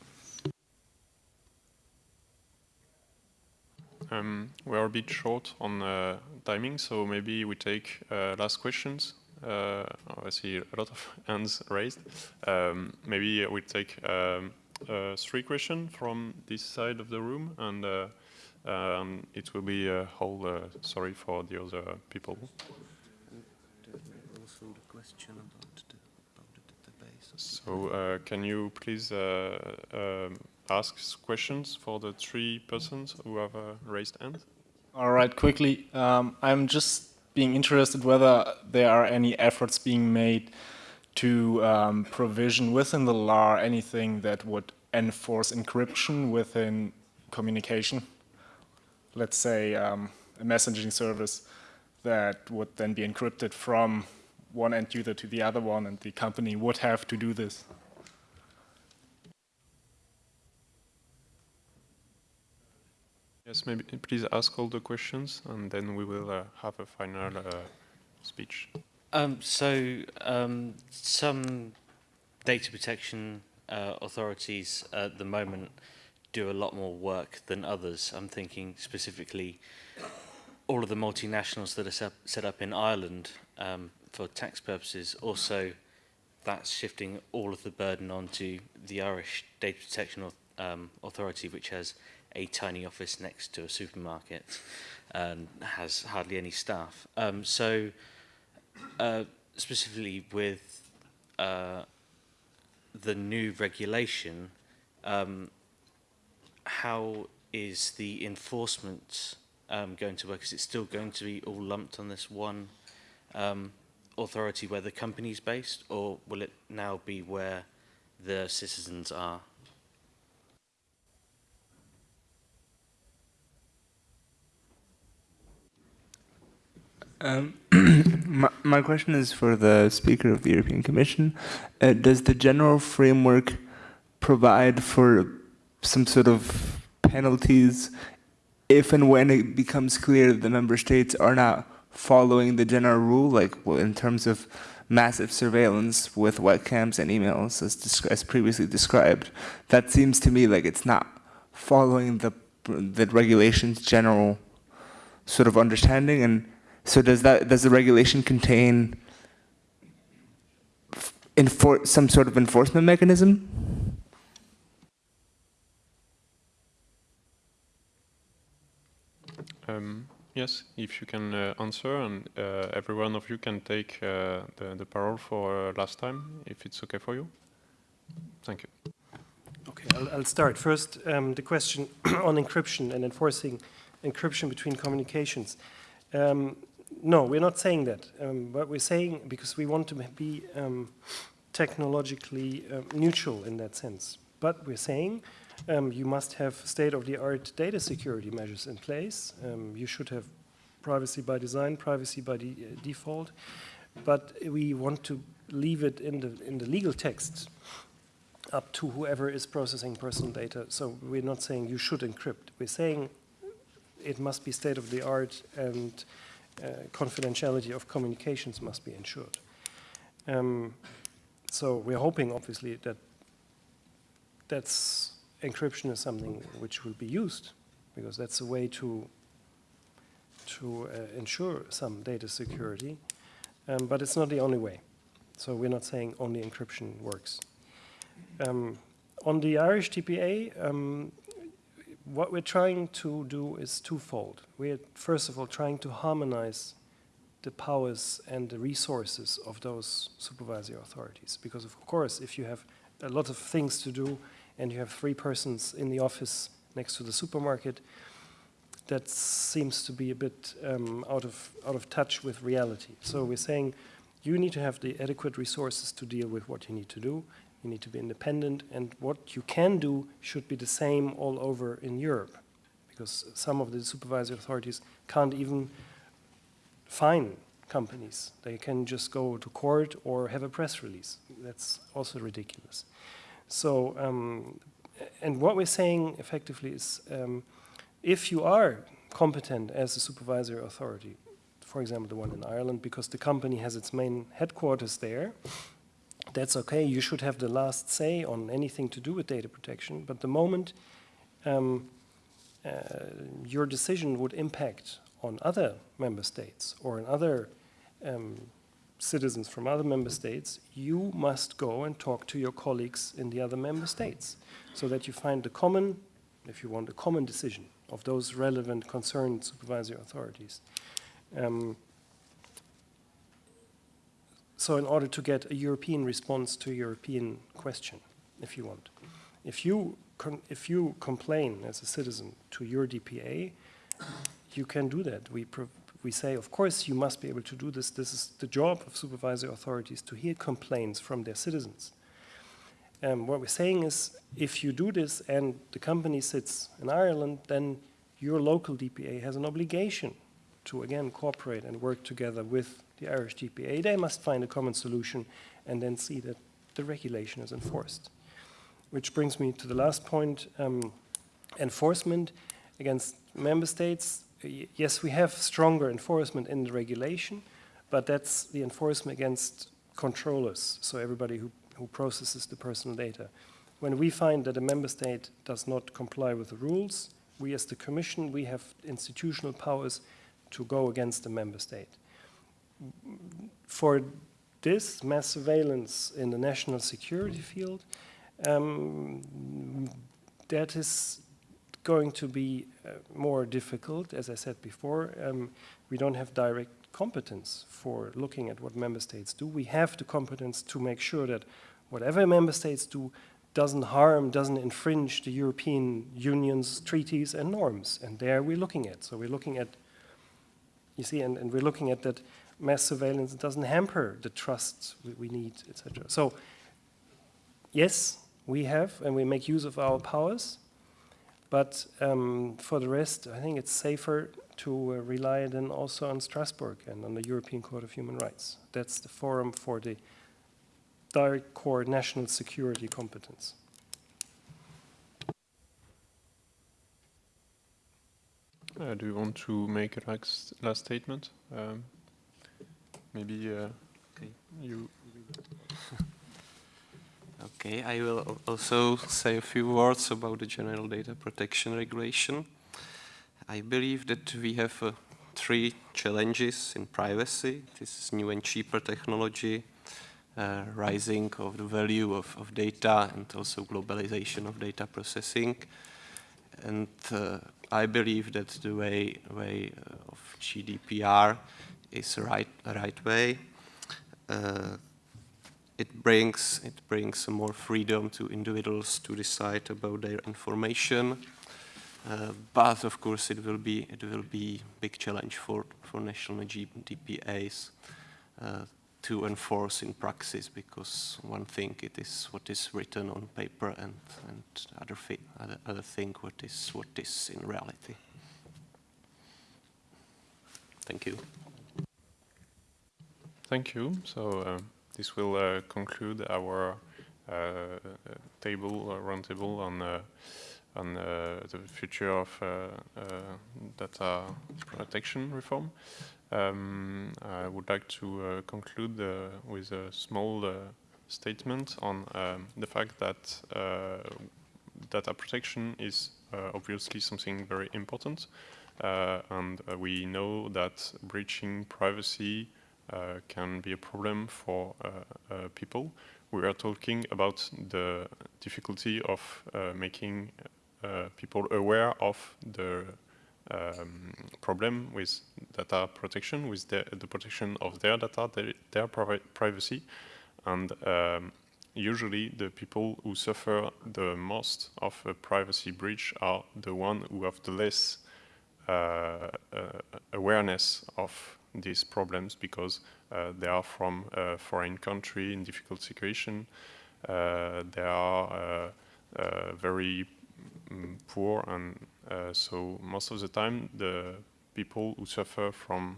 Um, we are a bit short on uh, timing, so maybe we take uh, last questions. Uh, I see a lot of hands raised. Um, maybe we take um, three questions from this side of the room, and uh, um, it will be a whole uh, sorry for the other people. So uh, can you please um, ask questions for the three persons who have raised hands? All right, quickly. Um, I'm just being interested whether there are any efforts being made to um, provision within the law anything that would enforce encryption within communication. Let's say um, a messaging service that would then be encrypted from one end user to the other one and the company would have to do this. Yes, maybe please ask all the questions and then we will uh, have a final uh, speech. Um, so um, some data protection uh, authorities at the moment do a lot more work than others. I'm thinking specifically all of the multinationals that are set up in Ireland um, for tax purposes. Also, that's shifting all of the burden onto the Irish Data Protection um, Authority, which has a tiny office next to a supermarket and has hardly any staff. Um, so uh, specifically with uh, the new regulation, um, how is the enforcement um, going to work? Is it still going to be all lumped on this one um, authority where the company is based, or will it now be where the citizens are? Um, my, my, question is for the Speaker of the European Commission. Uh, does the general framework provide for some sort of penalties if and when it becomes clear that the member states are not following the general rule, like well, in terms of massive surveillance with webcams and emails as, as previously described, that seems to me like it's not following the, the regulation's general sort of understanding and so does that does the regulation contain some sort of enforcement mechanism? Um, yes, if you can uh, answer, and uh, every one of you can take uh, the, the parole for uh, last time, if it's okay for you. Thank you. Okay, I'll, I'll start. First, um, the question on encryption and enforcing encryption between communications. Um, no, we're not saying that. Um, but we're saying because we want to be um, technologically uh, neutral in that sense. But we're saying um, you must have state-of-the-art data security measures in place. Um, you should have privacy by design, privacy by de uh, default. But we want to leave it in the, in the legal text up to whoever is processing personal data. So we're not saying you should encrypt. We're saying it must be state-of-the-art and confidentiality of communications must be ensured. Um, so we're hoping, obviously, that that's encryption is something which will be used because that's a way to to uh, ensure some data security, um, but it's not the only way. So we're not saying only encryption works. Um, on the Irish DPA, um, what we're trying to do is twofold. We're, first of all, trying to harmonize the powers and the resources of those supervisory authorities. Because of course, if you have a lot of things to do and you have three persons in the office next to the supermarket, that seems to be a bit um, out, of, out of touch with reality. So we're saying you need to have the adequate resources to deal with what you need to do. You need to be independent, and what you can do should be the same all over in Europe, because some of the supervisory authorities can't even fine companies. They can just go to court or have a press release. That's also ridiculous. So, um, and what we're saying effectively is, um, if you are competent as a supervisory authority, for example, the one in Ireland, because the company has its main headquarters there, that's okay. You should have the last say on anything to do with data protection. But the moment um, uh, your decision would impact on other member states or on other um, citizens from other member states, you must go and talk to your colleagues in the other member states so that you find a common, if you want, a common decision of those relevant concerned supervisory authorities. Um, so in order to get a European response to a European question, if you want. If you, if you complain as a citizen to your DPA, you can do that. We, we say, of course, you must be able to do this. This is the job of supervisory authorities to hear complaints from their citizens. Um, what we're saying is, if you do this and the company sits in Ireland, then your local DPA has an obligation to, again, cooperate and work together with the Irish DPA, They must find a common solution and then see that the regulation is enforced. Which brings me to the last point, um, enforcement against member states. Yes, we have stronger enforcement in the regulation, but that's the enforcement against controllers, so everybody who who processes the personal data. When we find that a member state does not comply with the rules, we as the Commission, we have institutional powers to go against the member state. For this mass surveillance in the national security field, um, that is going to be uh, more difficult, as I said before. Um, we don't have direct competence for looking at what member states do. We have the competence to make sure that whatever member states do doesn't harm, doesn't infringe the European Union's treaties and norms. And there we're looking at. So we're looking at, you see, and, and we're looking at that mass surveillance doesn't hamper the trust we, we need, etc. So yes, we have, and we make use of our powers, but um, for the rest, I think it's safer to uh, rely then also on Strasbourg and on the European Court of Human Rights. That's the forum for the direct core national security competence. Uh, do you want to make a last, last statement? Um, maybe uh, okay. you. okay, I will also say a few words about the General Data Protection Regulation. I believe that we have uh, three challenges in privacy. This is new and cheaper technology, uh, rising of the value of, of data and also globalization of data processing. And uh, I believe that the way, way uh, of GDPR is the right, right way. Uh, it brings, it brings more freedom to individuals to decide about their information. Uh, but of course, it will be it will be big challenge for for national GDPAs uh, to enforce in practice because one thing it is what is written on paper and and other thi other, other thing what is what is in reality. Thank you. Thank you. So uh, this will uh, conclude our uh, table uh, roundtable on uh, on the future of data protection reform. Um, I would like to uh, conclude uh, with a small uh, statement on um, the fact that data protection is obviously something very important. and we know that breaching privacy can be a problem for people. We are talking about the difficulty of making people aware of the um, problem with data protection, with the, the protection of their data, their, their pri privacy, and um, usually the people who suffer the most of a privacy breach are the ones who have the less uh, uh, awareness of these problems because uh, they are from a foreign country in difficult situation. Uh, they are uh, very mm, poor and so most of the time the people who suffer from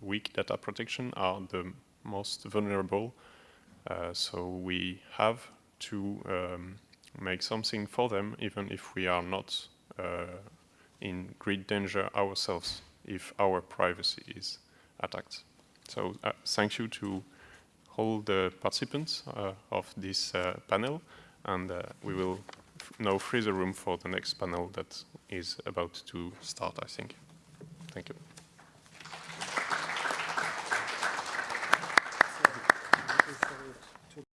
weak data protection are the most vulnerable. so we have to um, make something for them even if we are not in great danger ourselves if our privacy is attacked. So uh, thank you to all the participants uh, of this uh, panel, and uh, we will now free the room for the next panel that is about to start, I think. Thank you.